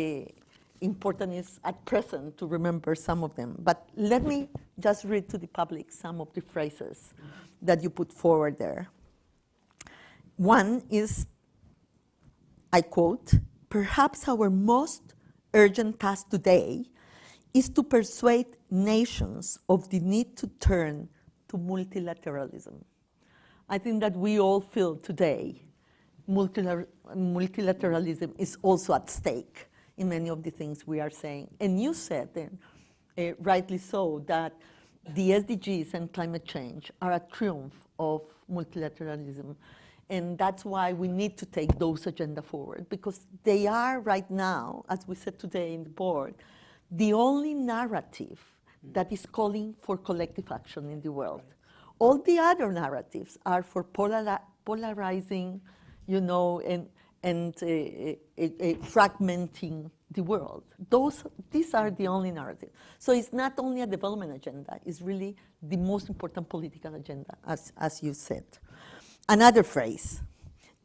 important is at present to remember some of them. But let me just read to the public some of the phrases that you put forward there. One is, I quote, perhaps our most urgent task today is to persuade nations of the need to turn to multilateralism. I think that we all feel today multilateralism is also at stake in many of the things we are saying. And you said, and uh, rightly so, that the SDGs and climate change are a triumph of multilateralism. And that's why we need to take those agenda forward, because they are right now, as we said today in the board, the only narrative that is calling for collective action in the world. All the other narratives are for polari polarizing, you know, and, and uh, uh, uh, fragmenting the world. Those, these are the only narratives. So it's not only a development agenda, it's really the most important political agenda, as, as you said. Another phrase,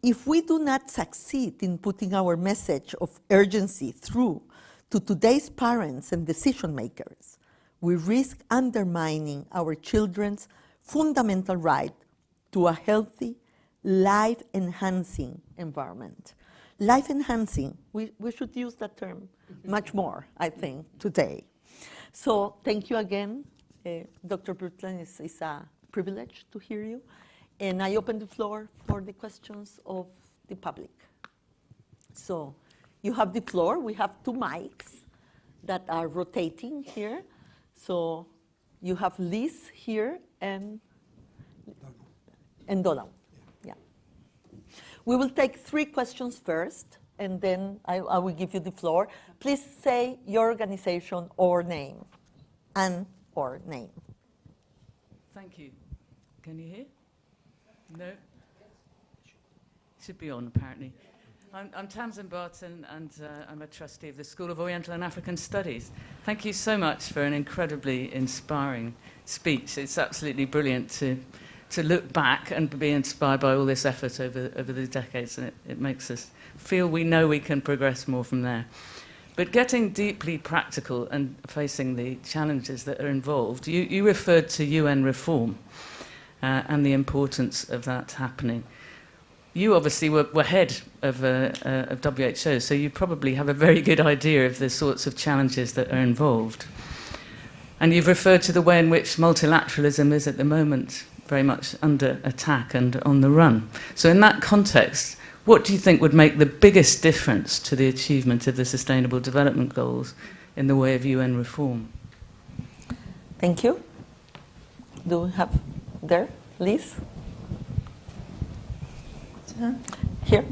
if we do not succeed in putting our message of urgency through to today's parents and decision makers, we risk undermining our children's fundamental right to a healthy, life-enhancing environment. Life-enhancing, we, we should use that term much more, I think, today. So thank you again, uh, Dr. Brundtland. It's, it's a privilege to hear you. And I open the floor for the questions of the public. So you have the floor. We have two mics that are rotating here. So you have Liz here and, and Donald. Yeah. We will take three questions first, and then I, I will give you the floor. Please say your organization or name, and or name. Thank you. Can you hear? No? Should be on, apparently. I'm, I'm Tamsin Barton, and uh, I'm a trustee of the School of Oriental and African Studies. Thank you so much for an incredibly inspiring speech. It's absolutely brilliant to, to look back and be inspired by all this effort over, over the decades, and it, it makes us feel we know we can progress more from there. But getting deeply practical and facing the challenges that are involved, you, you referred to UN reform uh, and the importance of that happening. You obviously were, were head of, uh, uh, of WHO, so you probably have a very good idea of the sorts of challenges that are involved. And you've referred to the way in which multilateralism is at the moment very much under attack and on the run. So in that context, what do you think would make the biggest difference to the achievement of the Sustainable Development Goals in the way of UN reform? Thank you. Do we have there, Liz? Here.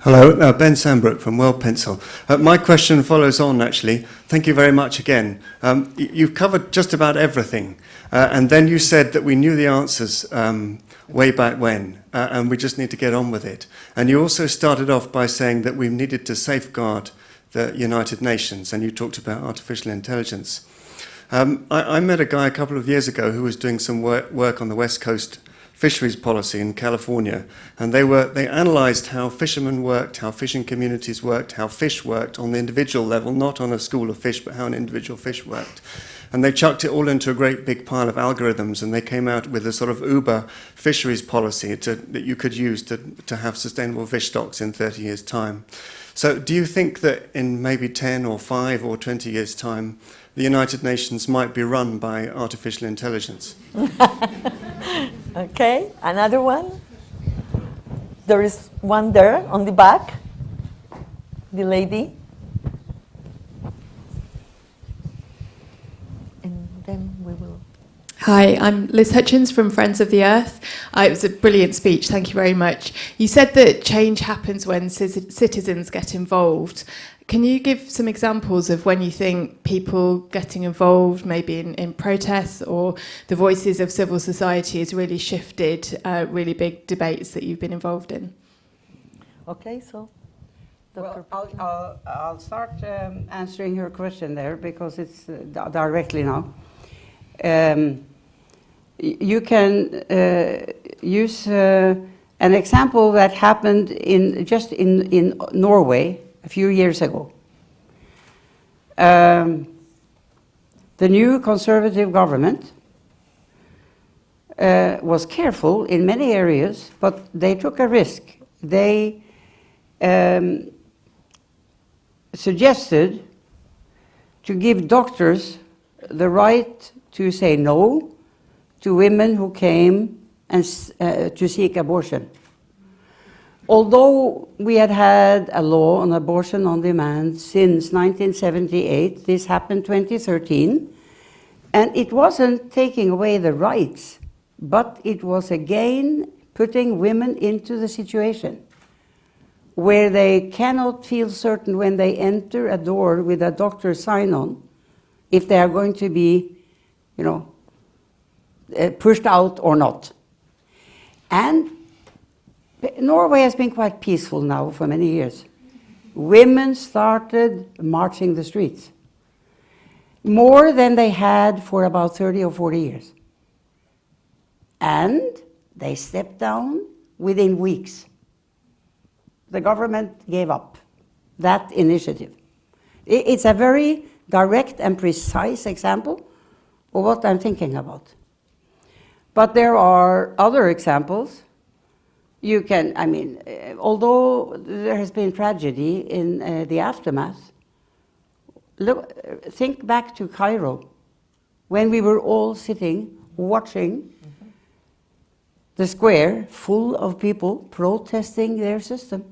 Hello, uh, Ben Sandbrook from World Pencil. Uh, my question follows on, actually. Thank you very much again. Um, you've covered just about everything, uh, and then you said that we knew the answers um, way back when, uh, and we just need to get on with it. And you also started off by saying that we needed to safeguard the United Nations, and you talked about artificial intelligence. Um, I, I, met a guy a couple of years ago who was doing some work, work on the West Coast fisheries policy in California. And they, were, they analyzed how fishermen worked, how fishing communities worked, how fish worked on the individual level, not on a school of fish, but how an individual fish worked. And they chucked it all into a great big pile of algorithms and they came out with a sort of uber fisheries policy to, that you could use to, to have sustainable fish stocks in 30 years' time. So do you think that in maybe 10 or 5 or 20 years' time, the United Nations might be run by artificial intelligence? Okay, another one. There is one there on the back. The lady. And then we will. Hi, I'm Liz Hutchins from Friends of the Earth. Uh, it was a brilliant speech, thank you very much. You said that change happens when citizens get involved. Can you give some examples of when you think people getting involved, maybe in, in protests or the voices of civil society has really shifted uh, really big debates that you've been involved in? Okay, so. Well, I'll, I'll, I'll, start um, answering your question there because it's uh, directly now. Um, you can uh, use uh, an example that happened in just in, in Norway a few years ago. Um, the new conservative government uh, was careful in many areas, but they took a risk. They um, suggested to give doctors the right to say no to women who came and, uh, to seek abortion. Although we had had a law on abortion on demand since 1978, this happened 2013, and it wasn't taking away the rights, but it was again putting women into the situation where they cannot feel certain when they enter a door with a doctor's sign on if they are going to be, you know, uh, pushed out or not. And Norway has been quite peaceful now for many years. Women started marching the streets more than they had for about 30 or 40 years. And they stepped down within weeks. The government gave up that initiative. It's a very direct and precise example of what I'm thinking about. But there are other examples. You can, I mean, uh, although there has been tragedy in uh, the aftermath, look, think back to Cairo when we were all sitting watching the square full of people protesting their system.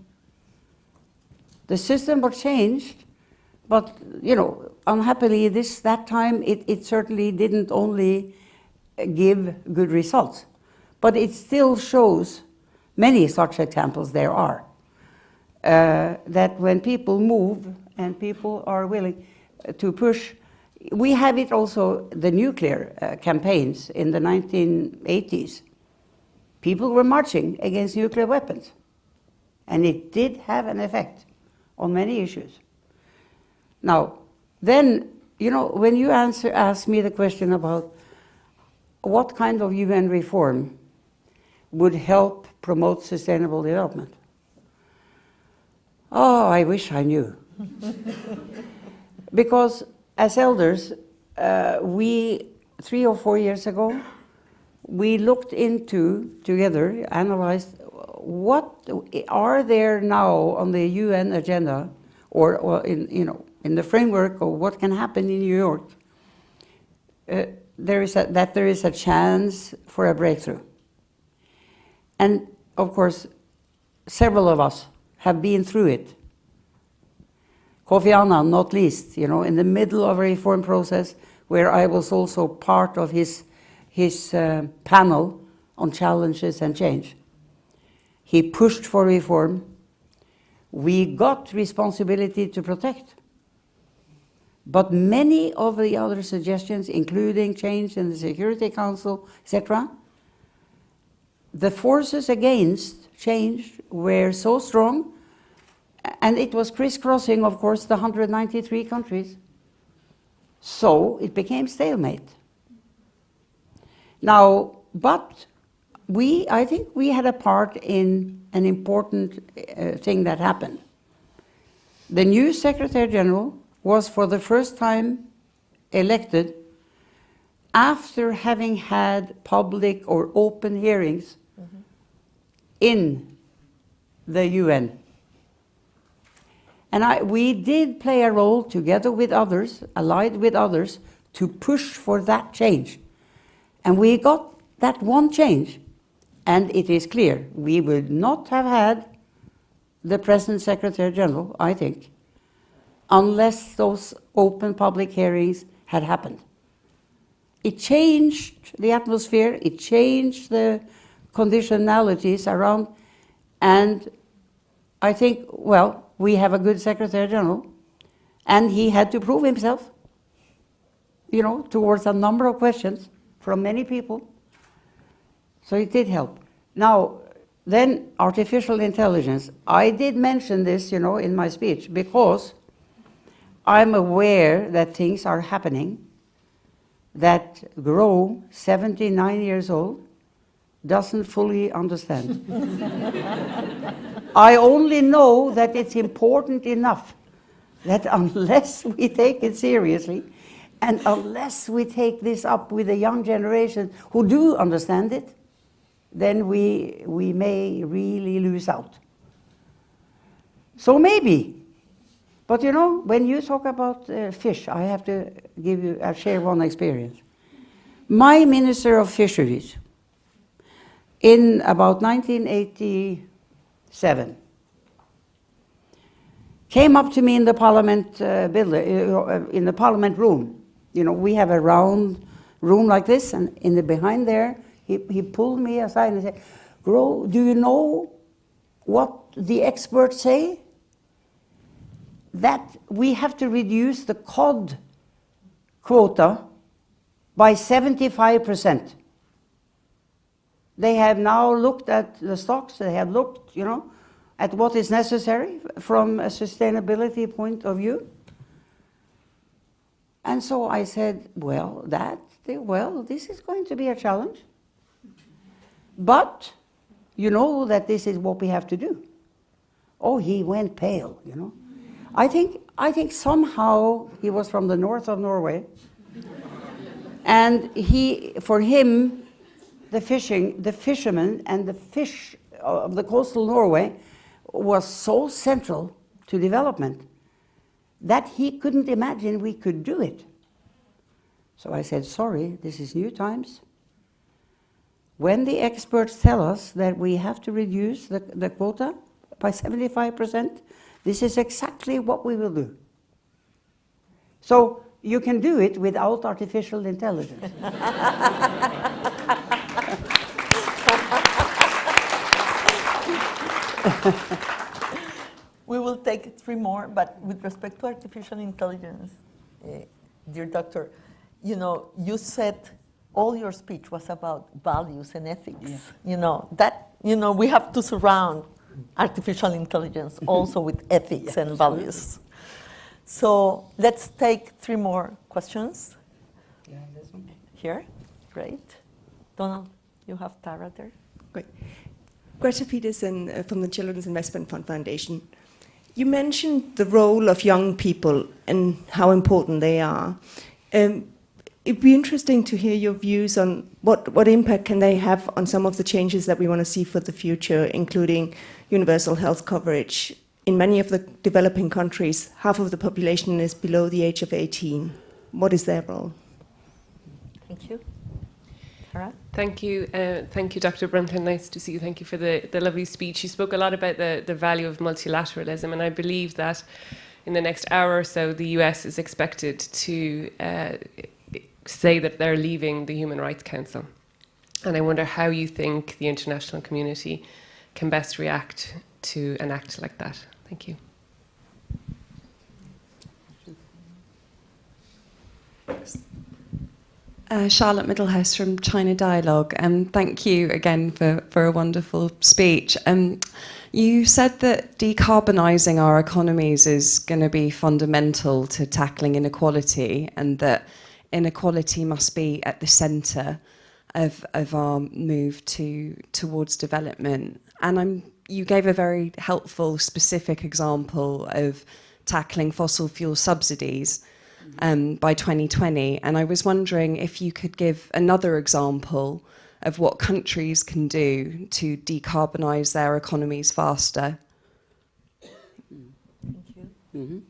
The system was changed, but you know, unhappily, this that time it, it certainly didn't only give good results, but it still shows many such examples there are. Uh, that when people move and people are willing to push, we have it also the nuclear uh, campaigns in the 1980s people were marching against nuclear weapons. And it did have an effect on many issues. Now, then, you know, when you answer, ask me the question about what kind of UN reform would help promote sustainable development, oh, I wish I knew. because as elders, uh, we, three or four years ago, we looked into together, analyzed what are there now on the UN agenda or, or in, you know, in the framework of what can happen in New York, uh, there is a, that there is a chance for a breakthrough. And of course, several of us have been through it. Kofi Annan, not least, you know, in the middle of a reform process where I was also part of his his uh, panel on challenges and change. He pushed for reform. We got responsibility to protect. But many of the other suggestions, including change in the Security Council, etc., the forces against change were so strong, and it was crisscrossing, of course, the 193 countries. So it became stalemate. Now, but we, I think we had a part in an important uh, thing that happened. The new Secretary General was for the first time elected after having had public or open hearings. In the UN. And I, we did play a role together with others, allied with others, to push for that change. And we got that one change. And it is clear we would not have had the present Secretary General, I think, unless those open public hearings had happened. It changed the atmosphere, it changed the conditionalities around, and I think, well, we have a good Secretary General, and he had to prove himself, you know, towards a number of questions from many people. So it did help. Now, then artificial intelligence. I did mention this, you know, in my speech because I'm aware that things are happening that Gro, 79 years old, doesn't fully understand. I only know that it's important enough that unless we take it seriously, and unless we take this up with the young generation who do understand it, then we, we may really lose out. So maybe. But you know, when you talk about uh, fish, I have to give you, uh, share one experience. My Minister of Fisheries, in about 1987. Came up to me in the parliament uh, building, uh, in the parliament room. You know, we have a round room like this, and in the behind there, he, he pulled me aside and said, Gro, do you know what the experts say? That we have to reduce the cod quota by 75%. They have now looked at the stocks, they have looked, you know, at what is necessary from a sustainability point of view. And so I said, well, that, well, this is going to be a challenge. But you know that this is what we have to do. Oh, he went pale, you know. I think, I think somehow he was from the north of Norway. and he, for him, the fishing, the fishermen and the fish uh, of the coastal Norway was so central to development that he couldn't imagine we could do it. So I said, sorry, this is new times. When the experts tell us that we have to reduce the, the quota by 75%, this is exactly what we will do. So you can do it without artificial intelligence. we will take three more, but with respect to artificial intelligence, uh, dear doctor, you know, you said all your speech was about values and ethics. Yeah. You know, that, you know, we have to surround artificial intelligence also with ethics yeah, and values. So let's take three more questions. Yeah, this one. Here, great. Donald, you have Tara there. Great. Greta Peterson uh, from the Children's Investment Fund Foundation. You mentioned the role of young people and how important they are. Um, it'd be interesting to hear your views on what, what impact can they have on some of the changes that we want to see for the future, including universal health coverage. In many of the developing countries, half of the population is below the age of 18. What is their role? Thank you. Thank you. Uh, thank you, Dr. Brundtland. Nice to see you. Thank you for the, the lovely speech. You spoke a lot about the, the value of multilateralism, and I believe that in the next hour or so, the US is expected to uh, say that they're leaving the Human Rights Council. And I wonder how you think the international community can best react to an act like that. Thank you. Uh, Charlotte Middlehurst from China Dialogue. Um, thank you again for, for a wonderful speech. Um, you said that decarbonising our economies is going to be fundamental to tackling inequality and that inequality must be at the centre of, of our move to, towards development. And I'm, you gave a very helpful, specific example of tackling fossil fuel subsidies um, by 2020. And I was wondering if you could give another example of what countries can do to decarbonise their economies faster. Thank you. Mm -hmm.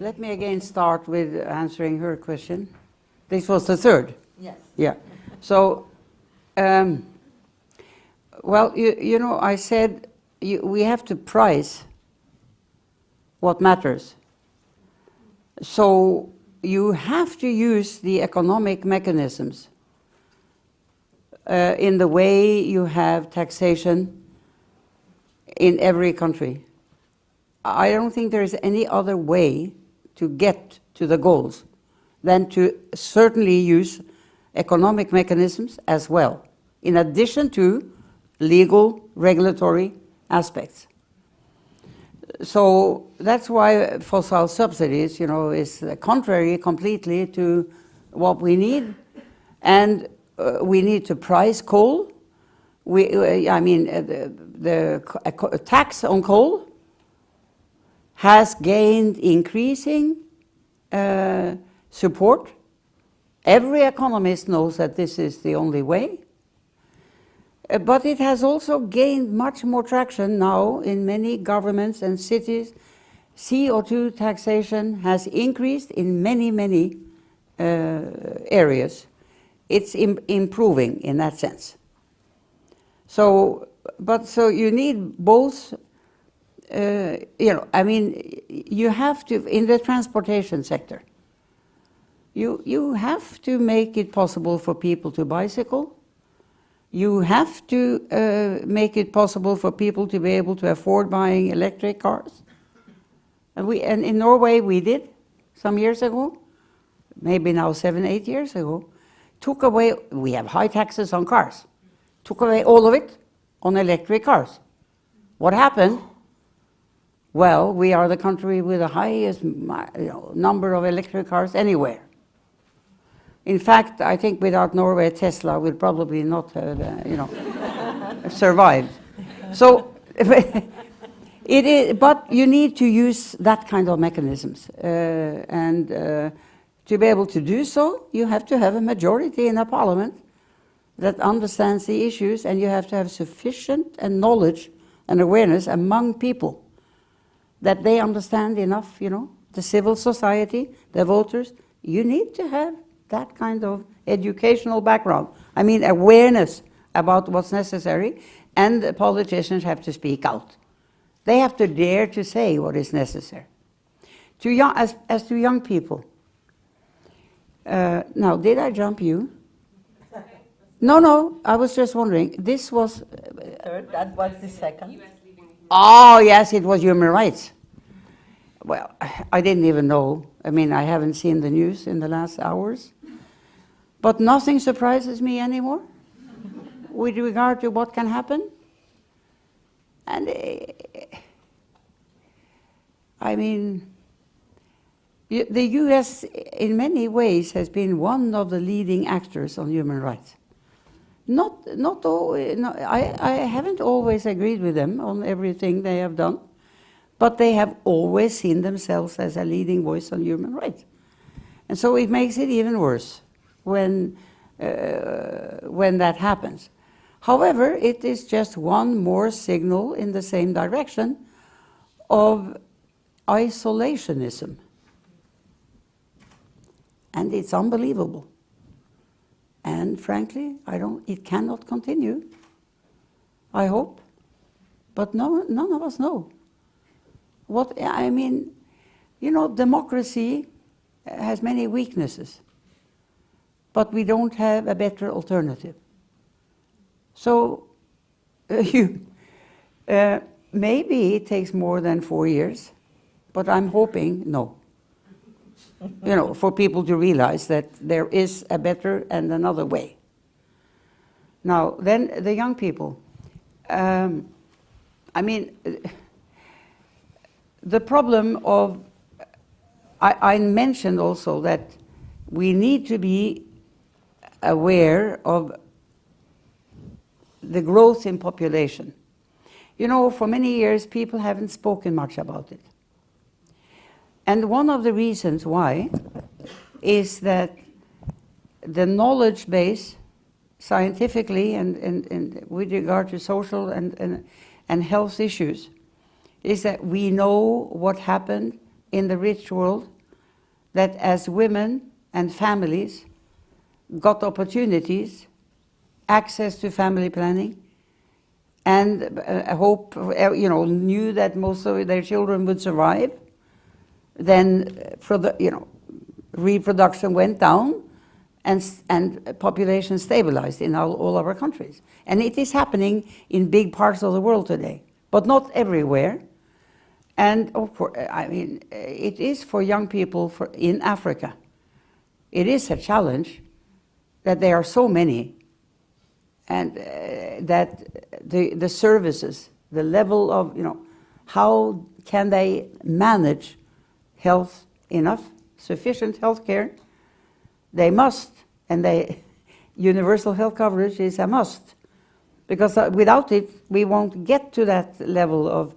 Let me again start with answering her question. This was the third. Yes. Yeah. So, um, well, you, you know, I said you, we have to price what matters. So you have to use the economic mechanisms uh, in the way you have taxation in every country. I don't think there is any other way to get to the goals than to certainly use economic mechanisms as well, in addition to legal regulatory aspects so that's why fossil subsidies, you know, is contrary completely to what we need. And uh, we need to price coal. We, uh, I mean, uh, the, the tax on coal has gained increasing uh, support. Every economist knows that this is the only way. Uh, but it has also gained much more traction now in many governments and cities. CO2 taxation has increased in many, many uh, areas. It's Im improving in that sense. So but so you need both, uh, you know, I mean, you have to, in the transportation sector, you, you have to make it possible for people to bicycle. You have to uh, make it possible for people to be able to afford buying electric cars. And, we, and in Norway we did some years ago, maybe now seven, eight years ago, took away, we have high taxes on cars, took away all of it on electric cars. What happened? Well, we are the country with the highest you know, number of electric cars anywhere. In fact, I think without Norway, Tesla would probably not have, uh, you know, survived. So, it is, but you need to use that kind of mechanisms, uh, and uh, to be able to do so, you have to have a majority in a parliament that understands the issues, and you have to have sufficient and knowledge and awareness among people that they understand enough, you know, the civil society, the voters. You need to have that kind of educational background. I mean, awareness about what's necessary, and the politicians have to speak out. They have to dare to say what is necessary. To young, as, as to young people, uh, now, did I jump you? No, no, I was just wondering. This was. Third, that was the second. Oh, yes, it was human rights. Well, I didn't even know. I mean, I haven't seen the news in the last hours. But nothing surprises me anymore with regard to what can happen. And uh, I mean, the US, in many ways, has been one of the leading actors on human rights. Not, not all, no, I, I haven't always agreed with them on everything they have done, but they have always seen themselves as a leading voice on human rights. And so it makes it even worse when, uh, when that happens. However, it is just one more signal in the same direction of isolationism. And it's unbelievable. And frankly, I don't, it cannot continue. I hope. But no, none of us know. What, I mean, you know, democracy has many weaknesses, but we don't have a better alternative. So, uh, you, uh, maybe it takes more than four years, but I'm hoping no you know, for people to realize that there is a better and another way. Now, then the young people. Um, I mean, the problem of, I, I mentioned also that we need to be aware of the growth in population. You know, for many years, people haven't spoken much about it. And one of the reasons why is that the knowledge base, scientifically and, and, and with regard to social and, and, and health issues, is that we know what happened in the rich world, that as women and families got opportunities, access to family planning, and uh, hope, you know, knew that most of their children would survive, then you know, reproduction went down and, and population stabilized in all, all our countries. And it is happening in big parts of the world today, but not everywhere. And I mean, it is for young people for, in Africa. It is a challenge that there are so many and uh, that the, the services, the level of, you know, how can they manage health enough, sufficient health care, they must, and they, universal health coverage is a must. Because uh, without it, we won't get to that level of,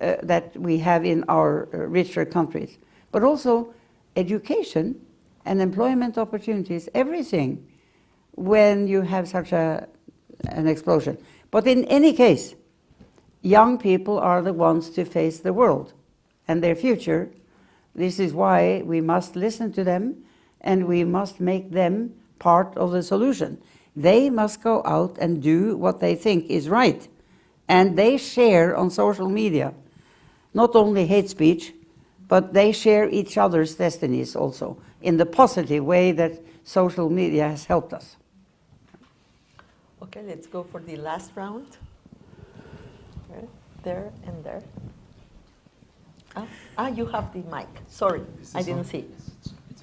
uh, that we have in our uh, richer countries. But also education and employment opportunities, everything, when you have such a, an explosion. But in any case, young people are the ones to face the world and their future this is why we must listen to them and we must make them part of the solution. They must go out and do what they think is right. And they share on social media not only hate speech, but they share each other's destinies also in the positive way that social media has helped us. Okay, let's go for the last round. Right, There and there. Ah, ah, you have the mic. Sorry, I didn't see.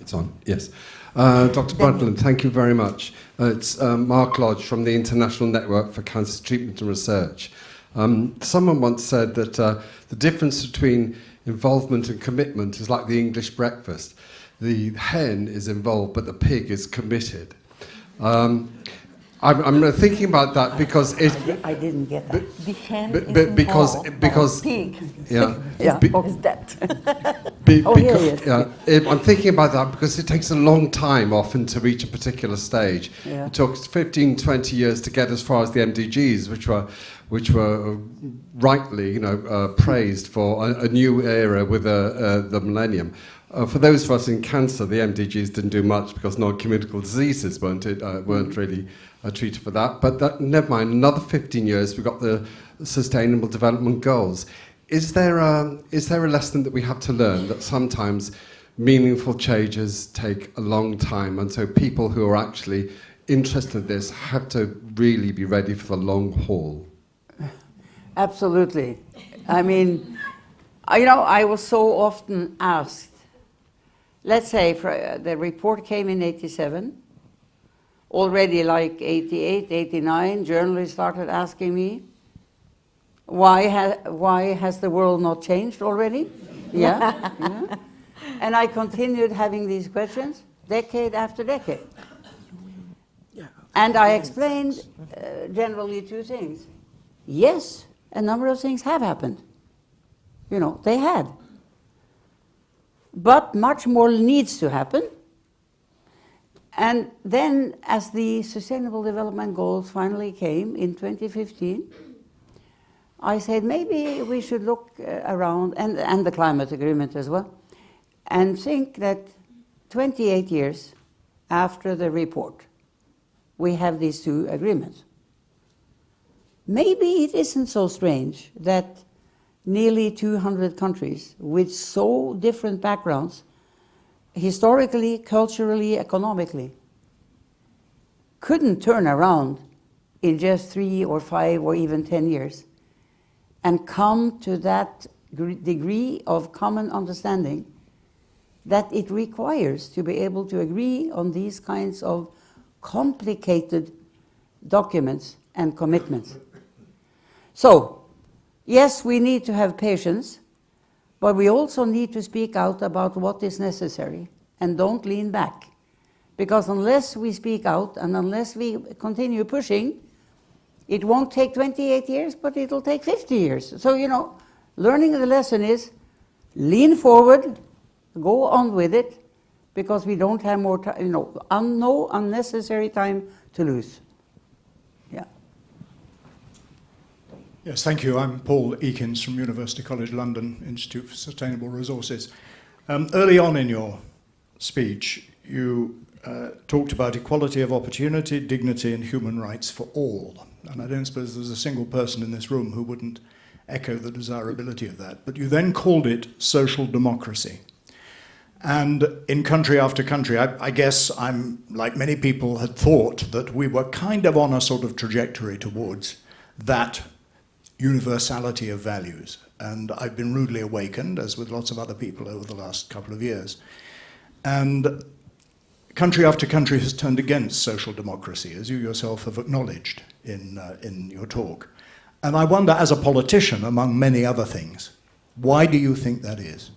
It's on, yes. Uh, Dr. Brundtland, thank you very much. Uh, it's uh, Mark Lodge from the International Network for Cancer Treatment and Research. Um, someone once said that uh, the difference between involvement and commitment is like the English breakfast. The hen is involved, but the pig is committed. Um, I'm, I'm thinking about that because it, I didn't get that. The But- is but because- because- pig yeah, Yeah, be- is dead. Be- Oh, becau- yeah, yes. yeah, it- I'm thinking about that because it takes a long time often to reach a particular stage. Yeah. It took 15, 20 years to get as far as the MDGs, which were, which were rightly, you know, uh, praised for a, a new era with uh, uh, the millennium. Uh, for those of us in cancer, the MDGs didn't do much because non-communicable diseases weren't, it, uh, weren't really uh, treated for that. But that, never mind, another 15 years, we've got the Sustainable Development Goals. Is there, a, is there a lesson that we have to learn that sometimes meaningful changes take a long time, and so people who are actually interested in this have to really be ready for the long haul? Absolutely. I mean, you know, I was so often asked, let's say for, uh, the report came in 87, already like 88, 89, journalists started asking me, why, ha- why has the world not changed already? Yeah, yeah. And I continued having these questions decade after decade. And I explained uh, generally two things. Yes, a number of things have happened. You know, they had. But much more needs to happen. And then, as the Sustainable Development Goals finally came in 2015, I said maybe we should look uh, around, and, and the climate agreement as well, and think that 28 years after the report, we have these two agreements. Maybe it isn't so strange that nearly 200 countries with so different backgrounds, historically, culturally, economically, couldn't turn around in just three or five or even 10 years and come to that degree of common understanding that it requires to be able to agree on these kinds of complicated documents and commitments. So, yes, we need to have patience, but we also need to speak out about what is necessary and don't lean back. Because unless we speak out and unless we continue pushing, it won't take 28 years, but it'll take 50 years. So, you know, learning the lesson is lean forward, go on with it, because we don't have more time, you know, un- no unnecessary time to lose. Yes, thank you. I'm Paul Ekins from University College London Institute for Sustainable Resources. Um, early on in your speech, you uh, talked about equality of opportunity, dignity, and human rights for all. And I don't suppose there's a single person in this room who wouldn't echo the desirability of that. But you then called it social democracy. And in country after country, I, I guess I'm, like many people, had thought that we were kind of on a sort of trajectory towards that universality of values. And I've been rudely awakened, as with lots of other people over the last couple of years. And country after country has turned against social democracy, as you yourself have acknowledged in, uh, in your talk. And I wonder, as a politician, among many other things, why do you think that is?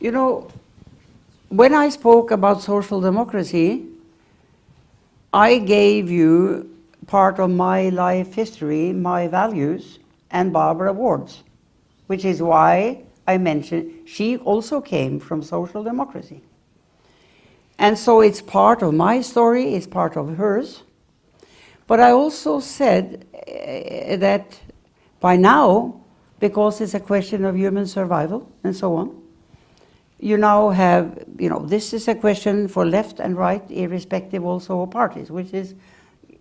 You know, when I spoke about social democracy, I gave you part of my life history, my values, and Barbara Ward's, which is why I mentioned she also came from social democracy. And so it's part of my story, it's part of hers. But I also said uh, that by now, because it's a question of human survival and so on, you now have, you know, this is a question for left and right, irrespective also of parties, which is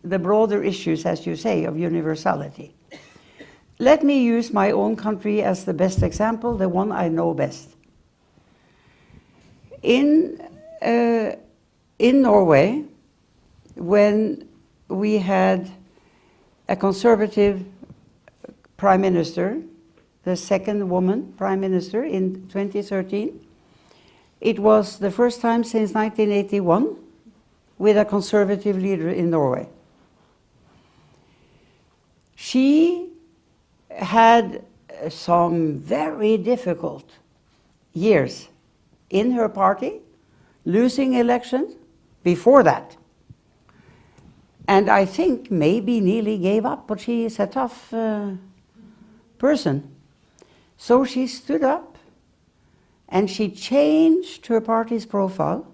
the broader issues, as you say, of universality. let me use my own country as the best example, the one I know best. In, uh, in Norway, when we had a conservative prime minister, the second woman prime minister in 2013, it was the first time since 1981 with a conservative leader in Norway. She had some very difficult years in her party, losing elections before that. And I think maybe nearly gave up, but she is a tough uh, person. So she stood up and she changed her party's profile.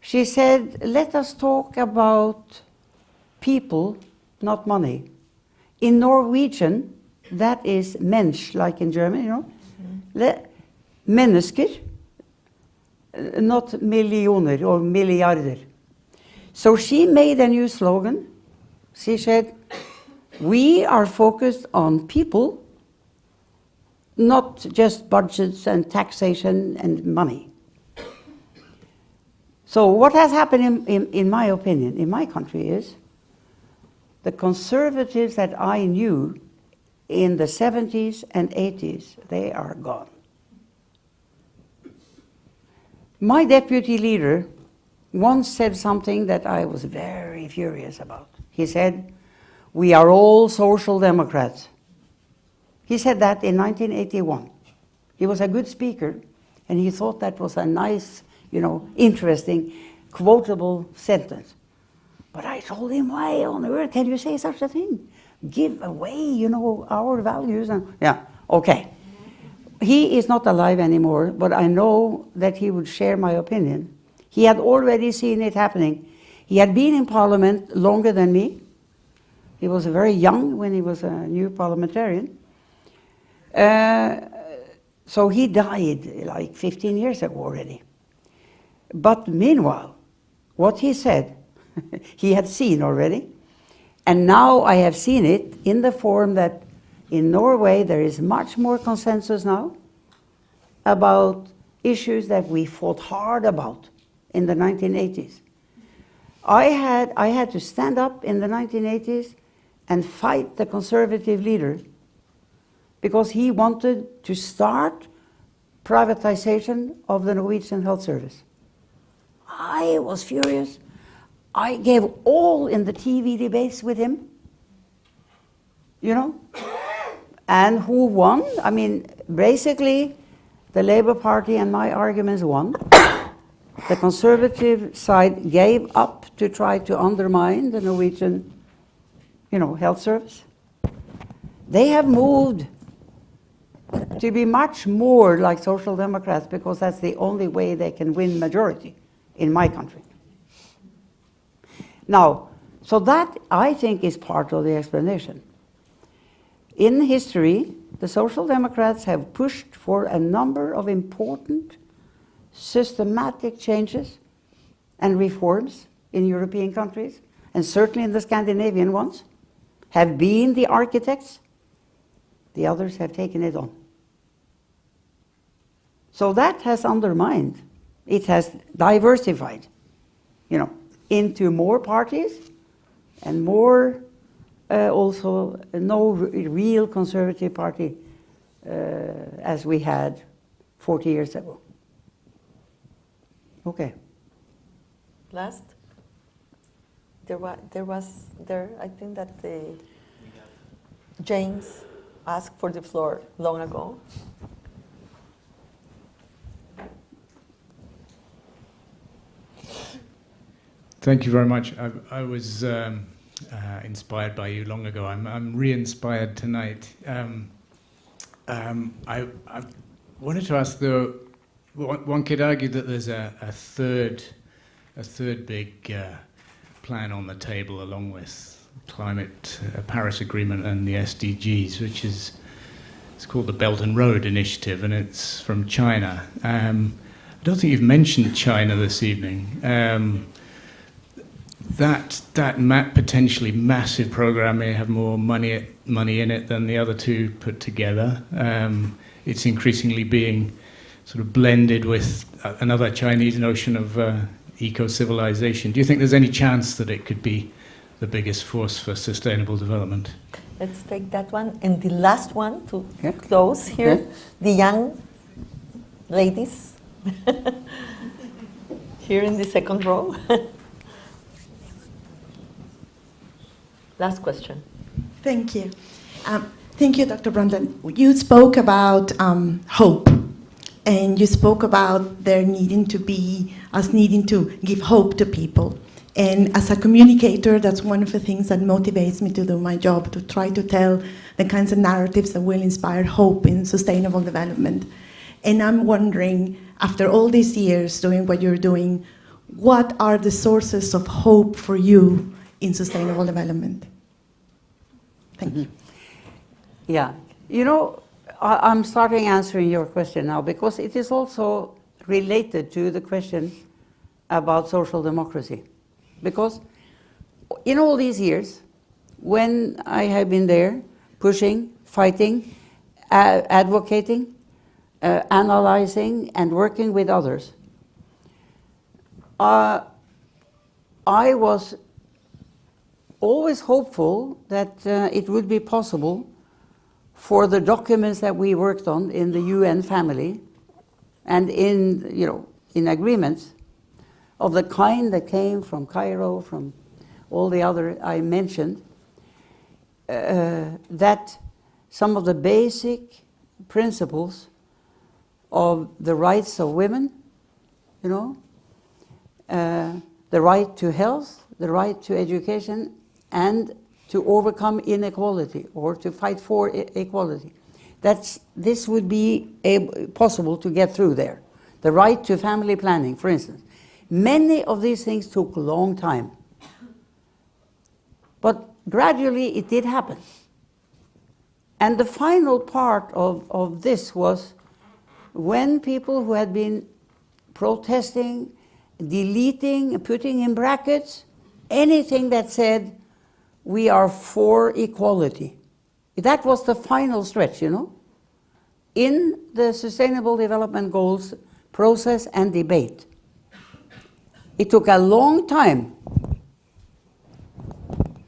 She said, let us talk about people, not money. In Norwegian, that is mensch, like in German, you know. Mm-hmm. Le mennesker, not millioner or milliarder. So she made a new slogan. She said, we are focused on people, not just budgets and taxation and money. So what has happened, in, in, in my opinion, in my country is the conservatives that I knew in the 70s and 80s, they are gone. My deputy leader once said something that I was very furious about. He said, we are all social democrats. He said that in 1981. He was a good speaker, and he thought that was a nice, you know, interesting, quotable sentence. But I told him, why on earth can you say such a thing? Give away, you know, our values. And yeah, okay. He is not alive anymore, but I know that he would share my opinion. He had already seen it happening. He had been in parliament longer than me. He was very young when he was a new parliamentarian. Uh, so he died like 15 years ago already. But meanwhile, what he said, he had seen already. And now I have seen it in the form that in Norway there is much more consensus now about issues that we fought hard about in the 1980s. I had, I had to stand up in the 1980s and fight the conservative leader because he wanted to start privatization of the Norwegian health service. I was furious. I gave all in the TV debates with him. You know? And who won? I mean, basically, the Labour Party and my arguments won. The conservative side gave up to try to undermine the Norwegian, you know, health service. They have moved to be much more like social democrats because that's the only way they can win majority in my country. Now, so that I think is part of the explanation. In history, the Social Democrats have pushed for a number of important systematic changes and reforms in European countries, and certainly in the Scandinavian ones, have been the architects. The others have taken it on. So that has undermined, it has diversified, you know, into more parties and more uh, also no real conservative party uh, as we had 40 years ago. Okay. Last? There was, there was, there, I think that the James asked for the floor long ago. Thank you very much. I, I was um, uh, inspired by you long ago. I'm, I'm re-inspired tonight. Um, um, I, I, wanted to ask, though, one, could argue that there's a, a third, a third big uh, plan on the table along with climate, uh, Paris Agreement and the SDGs, which is it's called the Belt and Road Initiative, and it's from China. Um, I don't think you've mentioned China this evening. That that ma- potentially massive program may have more money money in it than the other two put together. Um, it's increasingly being sort of blended with another Chinese notion of uh, eco-civilization. Do you think there's any chance that it could be the biggest force for sustainable development? Let's take that one. And the last one to Yeah. close here, Yeah. the young ladies here in the second row. last question. Thank you. Um, thank you, Dr. Brundtland. You spoke about um, hope, and you spoke about there needing to be, us needing to give hope to people. And as a communicator, that's one of the things that motivates me to do my job, to try to tell the kinds of narratives that will inspire hope in sustainable development. And I'm wondering, after all these years doing what you're doing, what are the sources of hope for you in sustainable development? Thank you. Yeah. You know, I, I'm starting answering your question now because it is also related to the question about social democracy. Because in all these years, when I have been there, pushing, fighting, uh, advocating, uh, analyzing, and working with others, uh, I was always hopeful that uh, it would be possible for the documents that we worked on in the UN family and in, you know, in agreements of the kind that came from Cairo, from all the other I mentioned, uh, that some of the basic principles of the rights of women, you know, uh, the right to health, the right to education, and to overcome inequality or to fight for equality. That's, this would be possible to get through there. The right to family planning, for instance. Many of these things took a long time. But gradually it did happen. And the final part of, of this was when people who had been protesting, deleting, putting in brackets, anything that said, we are for equality. That was the final stretch, you know, in the Sustainable Development Goals process and debate. It took a long time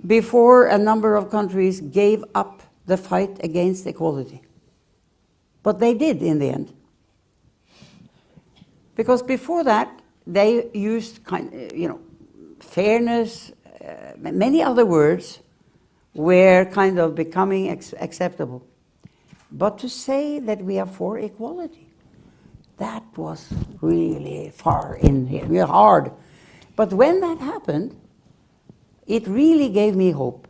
before a number of countries gave up the fight against equality. But they did in the end. Because before that, they used kind, you know, fairness, Uh, many other words were kind of becoming acceptable. But to say that we are for equality, that was really far in here, really hard. But when that happened, it really gave me hope.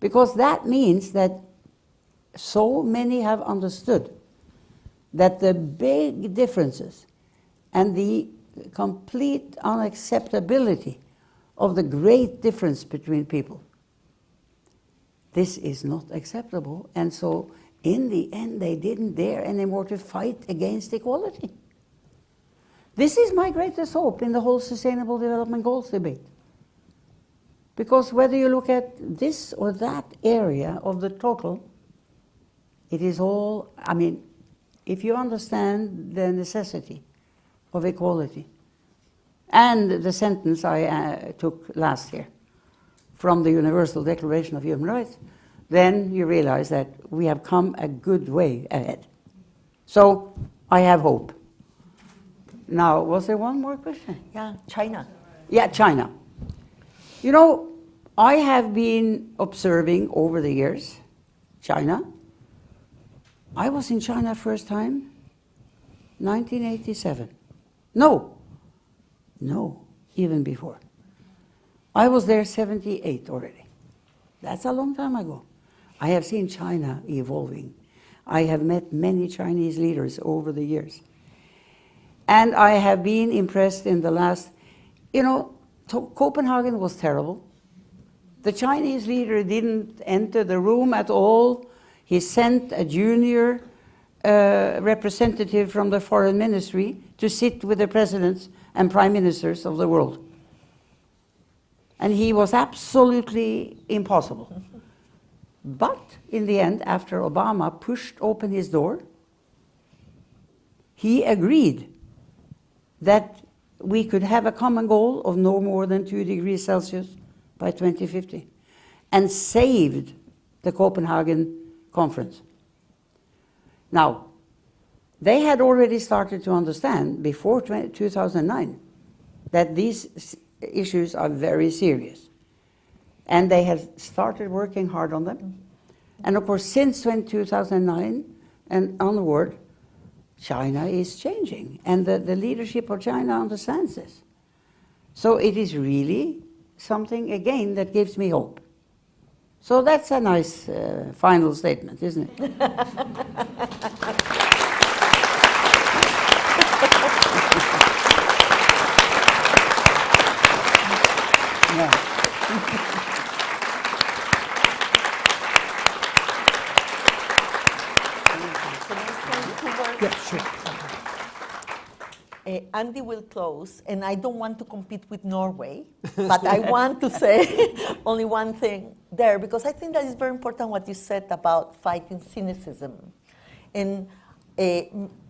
Because that means that so many have understood that the big differences and the complete unacceptability of the great difference between people. This is not acceptable. And so, in the end, they didn't dare anymore to fight against equality. This is my greatest hope in the whole Sustainable Development Goals debate. Because whether you look at this or that area of the total, it is all, I mean, if you understand the necessity of equality, and the sentence I uh, took last year from the Universal Declaration of Human Rights, then you realize that we have come a good way ahead. So I have hope. Now, was there one more question? Yeah, China. Yeah, China. You know, I have been observing over the years China. I was in China first time 1987. No, no, even before. I was there 78 already. That's a long time ago. I have seen China evolving. I have met many Chinese leaders over the years. And I have been impressed in the last, you know, Copenhagen was terrible. The Chinese leader didn't enter the room at all. He sent a junior uh, representative from the foreign ministry to sit with the presidents and prime ministers of the world. And he was absolutely impossible. But in the end, after Obama pushed open his door, he agreed that we could have a common goal of no more than 2 degrees Celsius by 2050 and saved the Copenhagen conference. Now, they had already started to understand before 2009 that these issues are very serious. And they have started working hard on them. And of course, since 2009 and onward, China is changing. And the, the leadership of China understands this. So it is really something, again, that gives me hope. So that's a nice uh, final statement, isn't it? Yeah, sure. Uh, Andy will close, and I don't want to compete with Norway, but I want to say only one thing there, because I think that is very important what you said about fighting cynicism and uh,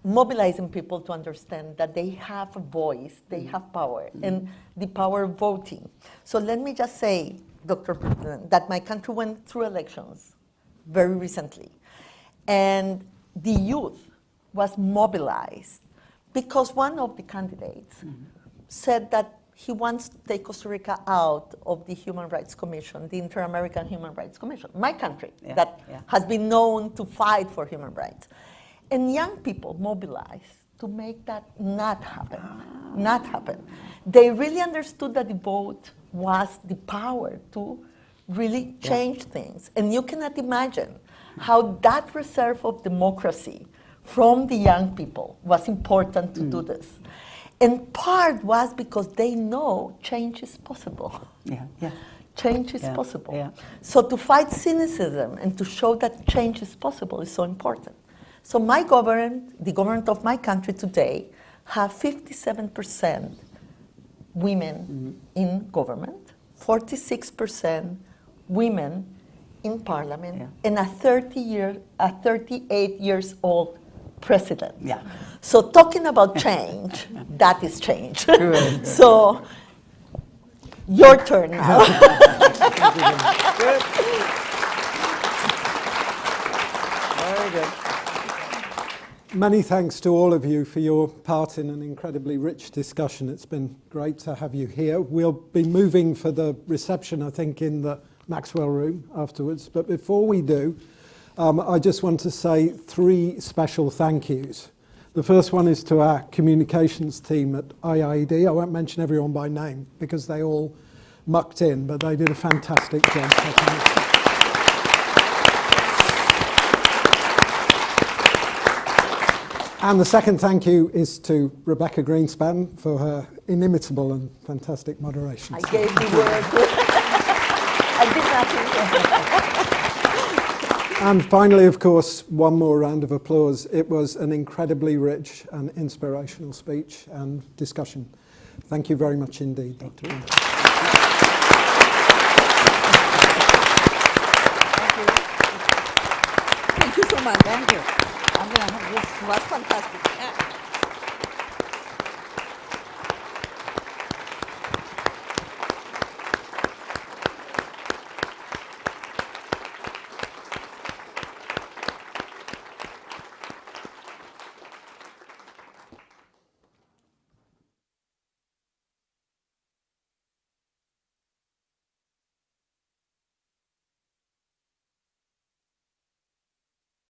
mobilizing people to understand that they have a voice, they have power, and the power of voting. So let me just say, Dr. President, that my country went through elections very recently, and the youth was mobilized because one of the candidates said that he wants to take Costa Rica out of the Human Rights Commission, the Inter-American Human Rights Commission, my country, Yeah, that yeah. has been known to fight for human rights. And young people mobilized to make that not happen, ah. not happen. They really understood that the vote was the power to really change things. And you cannot imagine how that reserve of democracy from the young people was important to mm. do this. And part was because they know change is possible. Yeah, yeah. Change is Yeah, possible. yeah. So to fight cynicism and to show that change is possible is so important. So my government, the government of my country today, have 57% women mm-hmm. in government, 46% women in parliament, and a 30 year, a 38 years old president. Yeah. So talking about change, that is change. Good. so your turn now. Very good. Many thanks to all of you for your part in an incredibly rich discussion. It's been great to have you here. We'll be moving for the reception, I think, in the Maxwell room afterwards. But before we do, um, I just want to say three special thank yous. The first one is to our communications team at IIED. I won't mention everyone by name because they all mucked in, but they did a fantastic job. And the second thank you is to Rebeca Grynspan for her inimitable and fantastic moderation. I gave the word. I did nothing. And finally, of course, one more round of applause. It was an incredibly rich and inspirational speech and discussion. Thank you very much indeed, Dr. Winter. Thank you so much. Thank you. I'm going to have this. was fantastic. Yeah.